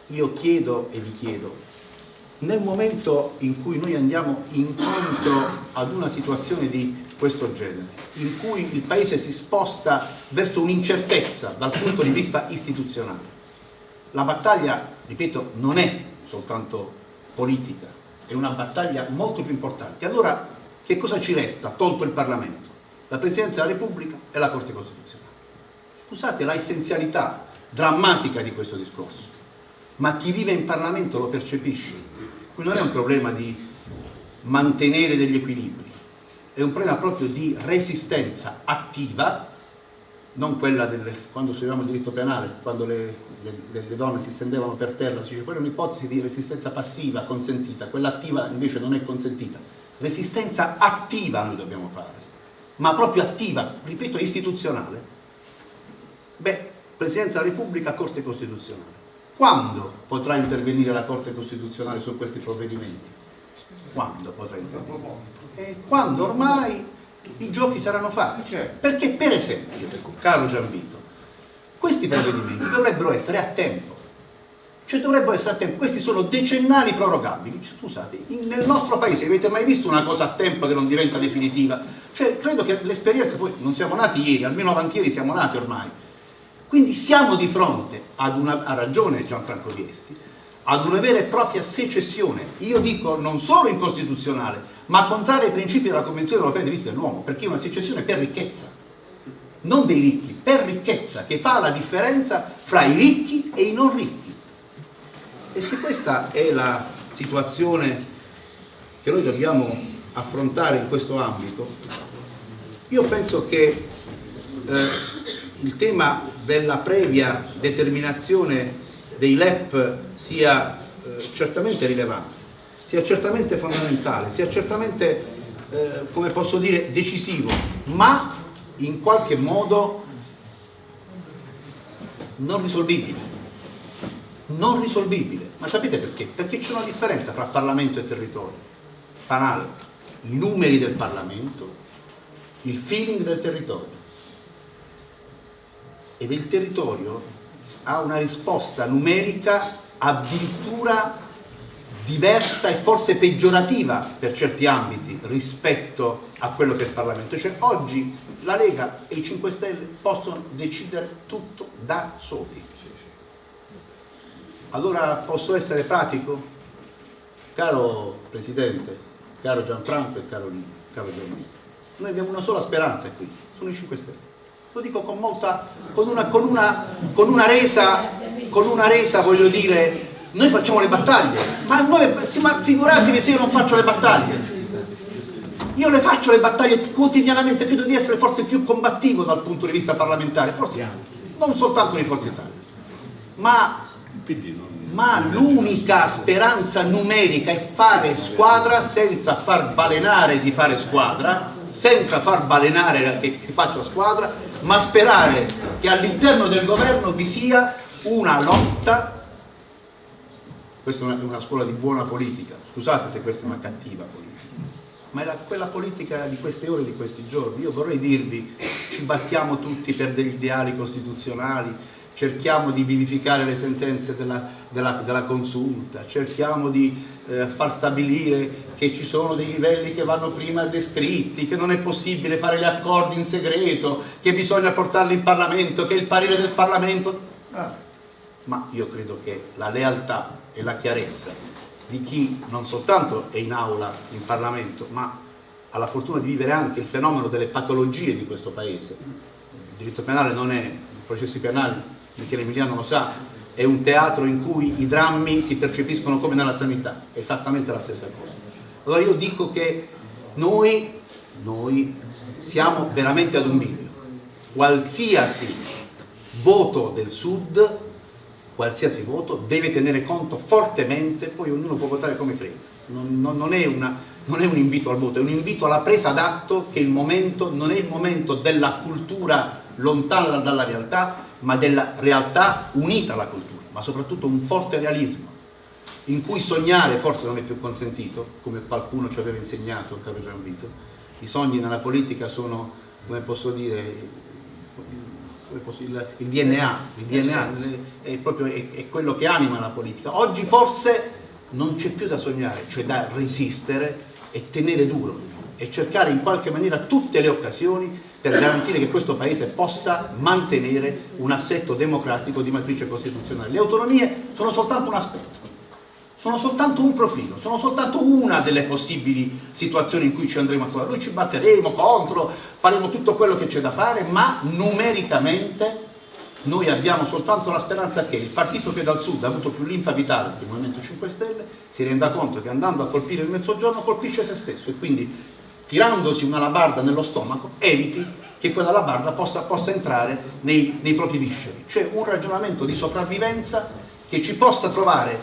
io chiedo e vi chiedo, nel momento in cui noi andiamo incontro ad una situazione di questo genere, in cui il Paese si sposta verso un'incertezza dal punto di vista istituzionale. La battaglia, ripeto, non è soltanto politica, è una battaglia molto più importante. Allora, che cosa ci resta, tolto il Parlamento? La Presidenza della Repubblica e la Corte Costituzionale. Scusate la essenzialità drammatica di questo discorso, ma chi vive in Parlamento lo percepisce. Qui non è un problema di mantenere degli equilibri, è un problema proprio di resistenza attiva, non quella del, quando studiavamo il diritto penale, quando le, le, le, donne si stendevano per terra, si dice quella è un'ipotesi di resistenza passiva consentita, quella attiva invece non è consentita. Resistenza attiva noi dobbiamo fare, ma proprio attiva, ripeto, istituzionale. Beh, Presidenza della Repubblica, Corte Costituzionale. Quando potrà intervenire la Corte Costituzionale su questi provvedimenti? Quando potrà intervenire? eh, quando ormai i giochi saranno fatti. Certo. Perché per esempio, caro Gianvito, questi provvedimenti dovrebbero essere a tempo. Cioè dovrebbero essere a tempo, questi sono decennali prorogabili. Cioè, scusate, in, nel nostro paese avete mai visto una cosa a tempo che non diventa definitiva? Cioè credo che l'esperienza, poi non siamo nati ieri, almeno avanti ieri siamo nati ormai. Quindi siamo di fronte ad una, ha ragione Gianfranco Viesti, ad una vera e propria secessione, io dico non solo incostituzionale, ma contraria ai principi della Convenzione europea dei diritti dell'uomo, perché è una secessione per ricchezza, non dei ricchi, per ricchezza, che fa la differenza fra i ricchi e i non ricchi. E se questa è la situazione che noi dobbiamo affrontare in questo ambito, io penso che eh, il tema della previa determinazione dei LEP sia eh, certamente rilevante, sia certamente fondamentale, sia certamente, eh, come posso dire, decisivo, ma in qualche modo non risolvibile. Non risolvibile. Ma sapete perché? Perché c'è una differenza tra Parlamento e territorio. Banale. I numeri del Parlamento, il feeling del territorio. Ed il territorio ha una risposta numerica addirittura diversa e forse peggiorativa per certi ambiti rispetto a quello che è il Parlamento. Cioè oggi la Lega e i 5 Stelle possono decidere tutto da soli. Allora posso essere pratico? Caro Presidente, caro Gianfranco e caro, caro Gianvito, noi abbiamo una sola speranza qui, sono i 5 Stelle lo dico con molta, con una, con una, con una, resa, con una resa, voglio dire, noi facciamo le battaglie, ma, noi, ma figuratevi se io non faccio le battaglie. Io le faccio le battaglie quotidianamente, credo di essere forse più combattivo dal punto di vista parlamentare, forse non soltanto di Forza Italia, ma, ma l'unica speranza numerica è fare squadra senza far balenare di fare squadra, senza far balenare che si faccia squadra ma sperare che all'interno del governo vi sia una lotta, questa è una, scuola di buona politica, scusate se questa è una cattiva politica, ma è la, quella politica di queste ore, di questi giorni. Io vorrei dirvi, ci battiamo tutti per degli ideali costituzionali, cerchiamo di vivificare le sentenze della, della, della consulta, cerchiamo di eh, far stabilire che ci sono dei livelli che vanno prima descritti, che non è possibile fare gli accordi in segreto, che bisogna portarli in Parlamento, che il parere del Parlamento... Ah. Ma io credo che la lealtà e la chiarezza di chi non soltanto è in aula in Parlamento, ma ha la fortuna di vivere anche il fenomeno delle patologie di questo Paese. Il diritto penale non è, i processi penali Michele Emiliano lo sa, è un teatro in cui i drammi si percepiscono come nella sanità, esattamente la stessa cosa. Allora io dico che noi, noi siamo veramente ad un bivio. Qualsiasi voto del Sud, qualsiasi voto, deve tenere conto fortemente, poi ognuno può votare come crede. Non, non, non, è una, non, è un invito al voto, è un invito alla presa d'atto che il momento non è il momento della cultura lontana dalla realtà, ma della realtà unita alla cultura, ma soprattutto un forte realismo, in cui sognare forse non è più consentito, come qualcuno ci aveva insegnato, caro Gianvito, i sogni nella politica sono, come posso dire, il, il DNA, il DNA è, proprio, è, è quello che anima la politica. Oggi forse non c'è più da sognare, cioè da resistere e tenere duro e cercare in qualche maniera tutte le occasioni per garantire che questo Paese possa mantenere un assetto democratico di matrice costituzionale. Le autonomie sono soltanto un aspetto, sono soltanto un profilo, sono soltanto una delle possibili situazioni in cui ci andremo a trovare. Noi ci batteremo contro, faremo tutto quello che c'è da fare, ma numericamente noi abbiamo soltanto la speranza che il partito che dal sud ha avuto più linfa vitale del Movimento 5 Stelle si renda conto che andando a colpire il mezzogiorno colpisce se stesso e quindi tirandosi una labarda nello stomaco, eviti che quella labarda possa, possa entrare nei, nei propri visceri. Cioè un ragionamento di sopravvivenza che ci possa trovare,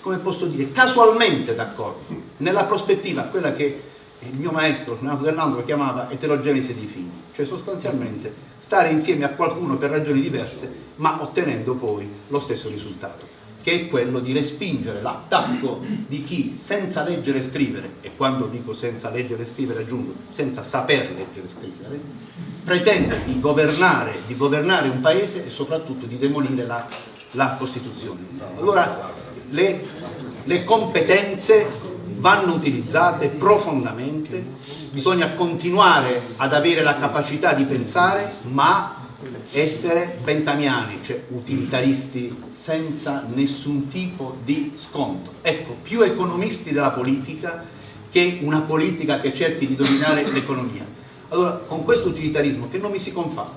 come posso dire, casualmente d'accordo, nella prospettiva, quella che il mio maestro, Renato Dell'Andro, chiamava eterogenesi dei figli, cioè sostanzialmente stare insieme a qualcuno per ragioni diverse, ma ottenendo poi lo stesso risultato che è quello di respingere l'attacco di chi senza leggere e scrivere, e quando dico senza leggere e scrivere aggiungo senza saper leggere e scrivere, pretende di governare, di governare un paese e soprattutto di demolire la, la Costituzione. Allora le, le competenze vanno utilizzate profondamente, bisogna continuare ad avere la capacità di pensare, ma essere bentamiani, cioè utilitaristi senza nessun tipo di sconto. Ecco, più economisti della politica che una politica che cerchi di dominare l'economia. Allora, con questo utilitarismo che non mi si confà,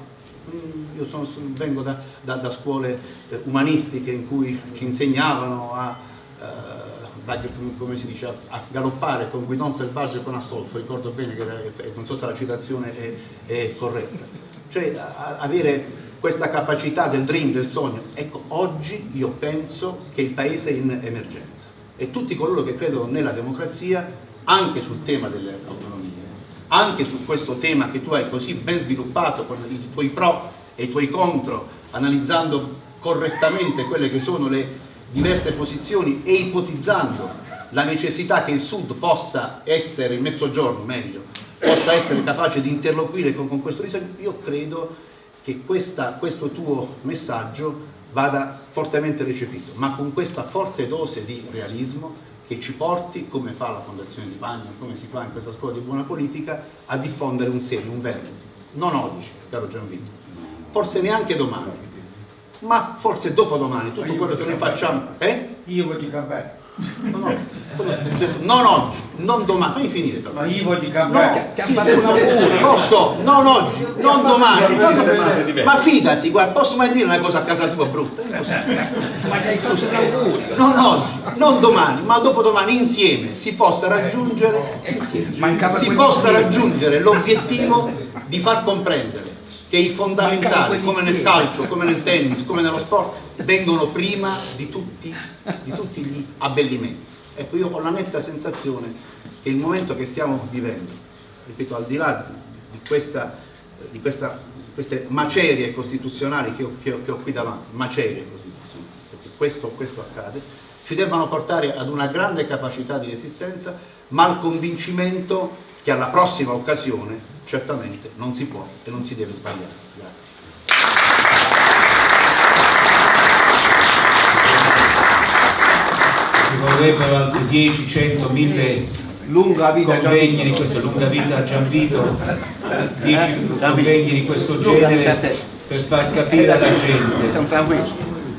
mm, io sono, vengo da, da, da scuole eh, umanistiche in cui ci insegnavano a, eh, come si dice, a galoppare con guidon selvaggio e con Astolfo, ricordo bene che non so se la citazione è, è corretta, cioè a, avere questa capacità del dream, del sogno. Ecco, oggi io penso che il Paese è in emergenza e tutti coloro che credono nella democrazia, anche sul tema delle autonomie, anche su questo tema che tu hai così ben sviluppato con i tuoi pro e i tuoi contro, analizzando correttamente quelle che sono le diverse posizioni e ipotizzando la necessità che il Sud possa essere, il Mezzogiorno meglio, possa essere capace di interloquire con, con questo disegno, io credo che questa, questo tuo messaggio vada fortemente recepito, ma con questa forte dose di realismo che ci porti, come fa la Fondazione di Pagno, come si fa in questa scuola di buona politica, a diffondere un segno, un verbo. Non oggi, caro Gianvito, forse neanche domani, ma forse dopodomani, tutto quello che noi facciamo... Eh? Io voglio cambiare. No, no, non oggi, non domani, fammi finire però. Ma io voglio cambiare. No, sì, posso, non oggi, non domani. Ma fidati, guarda, posso mai dire una cosa a casa tua brutta? Non oggi, non domani, ma dopodomani insieme si possa raggiungere, si possa raggiungere l'obiettivo di far comprendere che i fondamentali, come nel calcio, come nel tennis, come nello sport, vengono prima di tutti, di tutti gli abbellimenti. Ecco, io ho la netta sensazione che il momento che stiamo vivendo, ripeto, al di là di, questa, di questa, queste macerie costituzionali che ho, che, ho, che ho, qui davanti, macerie costituzionali, perché questo, questo accade, ci debbano portare ad una grande capacità di resistenza, ma al convincimento che alla prossima occasione certamente non si può e non si deve sbagliare. Grazie. Ci vorrebbero altri 10, 100, 1000 lunga vita convegni di questo, lunga vita a Gianvito, 10 convegni di questo genere per far capire alla gente.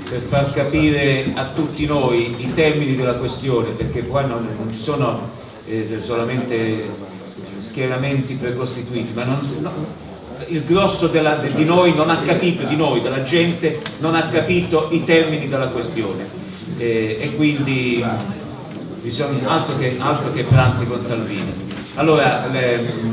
per far capire a tutti noi i termini della questione perché qua non, non ci sono eh, solamente schieramenti precostituiti, ma non, no, il grosso della, de, di noi non ha capito, di noi, della gente, non ha capito i termini della questione eh, e quindi bisogna altro che, altro che pranzi con Salvini. Allora, le,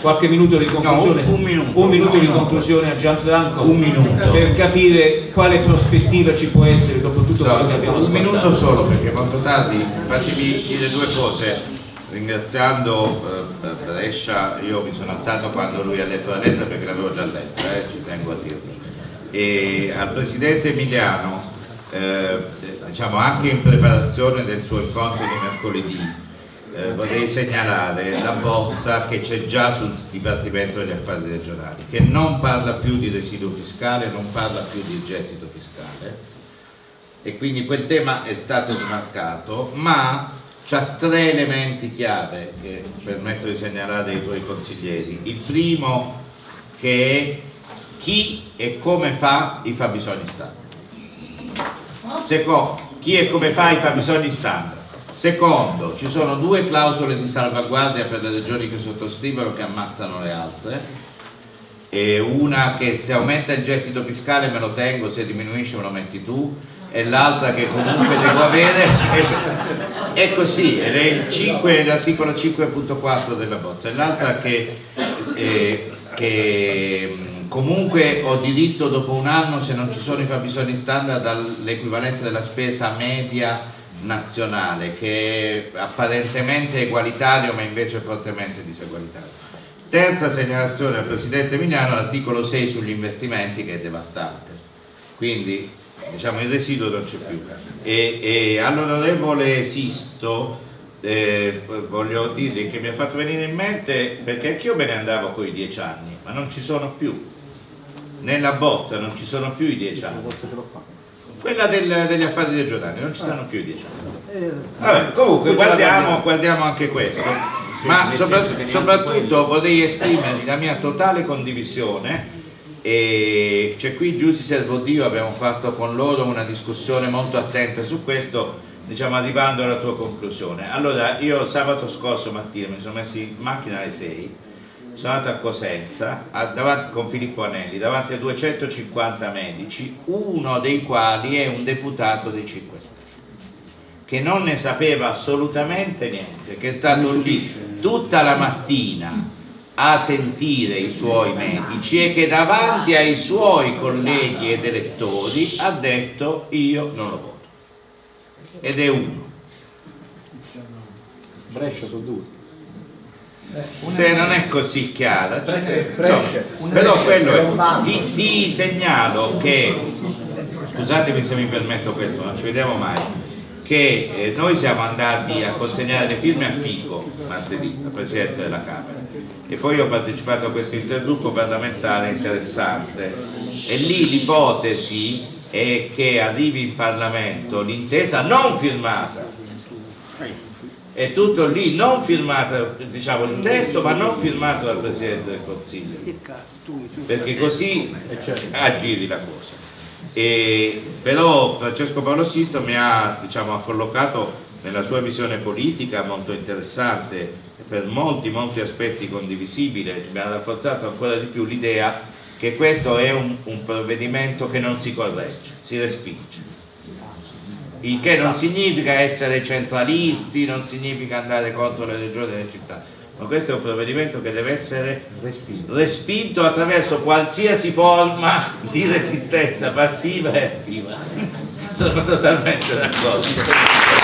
qualche minuto di conclusione, no, un, un, minuto, un minuto no, di no, conclusione a Gianfranco? Per capire quale prospettiva ci può essere dopo tutto quello che abbiamo un ascoltato. Un minuto solo perché molto tardi, fatemi dire due cose. Ringraziando eh, Brescia, io mi sono alzato quando lui ha letto la lettera perché l'avevo già letta, eh, ci tengo a dirlo. E al Presidente Emiliano, eh, diciamo anche in preparazione del suo incontro di mercoledì, eh, vorrei segnalare la bozza che c'è già sul Dipartimento degli Affari Regionali, che non parla più di residuo fiscale, non parla più di gettito fiscale e quindi quel tema è stato rimarcato, ma c'ha tre elementi chiave che permetto di segnalare ai tuoi consiglieri. Il primo che è chi e come fa i fabbisogni standard. Secondo, chi e come fa i fabbisogni standard. Secondo, ci sono due clausole di salvaguardia per le regioni che sottoscrivono che ammazzano le altre. E una che se aumenta il gettito fiscale me lo tengo, se diminuisce me lo metti tu. E l'altra che comunque devo avere è, è così. È l'articolo 5.4 della bozza. E l'altra che, eh, che comunque ho diritto dopo un anno se non ci sono i fabbisogni standard all'equivalente della spesa media nazionale che è apparentemente egualitario ma invece è fortemente disegualitario. Terza segnalazione al Presidente Emiliano l'articolo 6 sugli investimenti che è devastante. Quindi diciamo il residuo non c'è più. E, e all'onorevole Sisto eh, voglio dire che mi ha fatto venire in mente perché anch'io me ne andavo con i dieci anni ma non ci sono più nella bozza non ci sono più i dieci anni. Quella del, degli affari regionali non ci stanno più i dieci anni. Vabbè, comunque guardiamo, guardiamo anche questo. Ma sopra, soprattutto vorrei esprimervi la mia totale condivisione e c'è qui Giussi Servodio, abbiamo fatto con loro una discussione molto attenta su questo, diciamo arrivando alla tua conclusione. Allora io sabato scorso mattina mi sono messo in macchina alle 6, sono andato a Cosenza a- davanti, con Filippo Anelli davanti a 250 medici, uno dei quali è un deputato dei 5 Stelle che non ne sapeva assolutamente niente, che è stato lì tutta la mattina a sentire i suoi medici e che davanti ai suoi colleghi ed elettori ha detto io non lo voto. Ed è uno. Brescia sono due. Se non è così chiara, cioè, insomma, però quello è. Ti, ti segnalo che, scusatemi se mi permetto questo, non ci vediamo mai, che eh, noi siamo andati a consegnare le firme a Fico martedì, al Presidente della Camera, e poi ho partecipato a questo intergruppo parlamentare interessante e lì l'ipotesi è che arrivi in Parlamento l'intesa non firmata è tutto lì, non firmato, diciamo il testo, ma non firmato dal Presidente del Consiglio, perché così aggiri la cosa. E, però Francesco Paolo Sisto mi ha, diciamo, ha collocato nella sua visione politica molto interessante, per molti, molti aspetti condivisibile, mi ha rafforzato ancora di più l'idea che questo è un, un provvedimento che non si corregge, si respinge il che non significa essere centralisti, non significa andare contro le regioni e le città, ma questo è un provvedimento che deve essere respinto, attraverso qualsiasi forma di resistenza passiva e attiva. Sono totalmente d'accordo.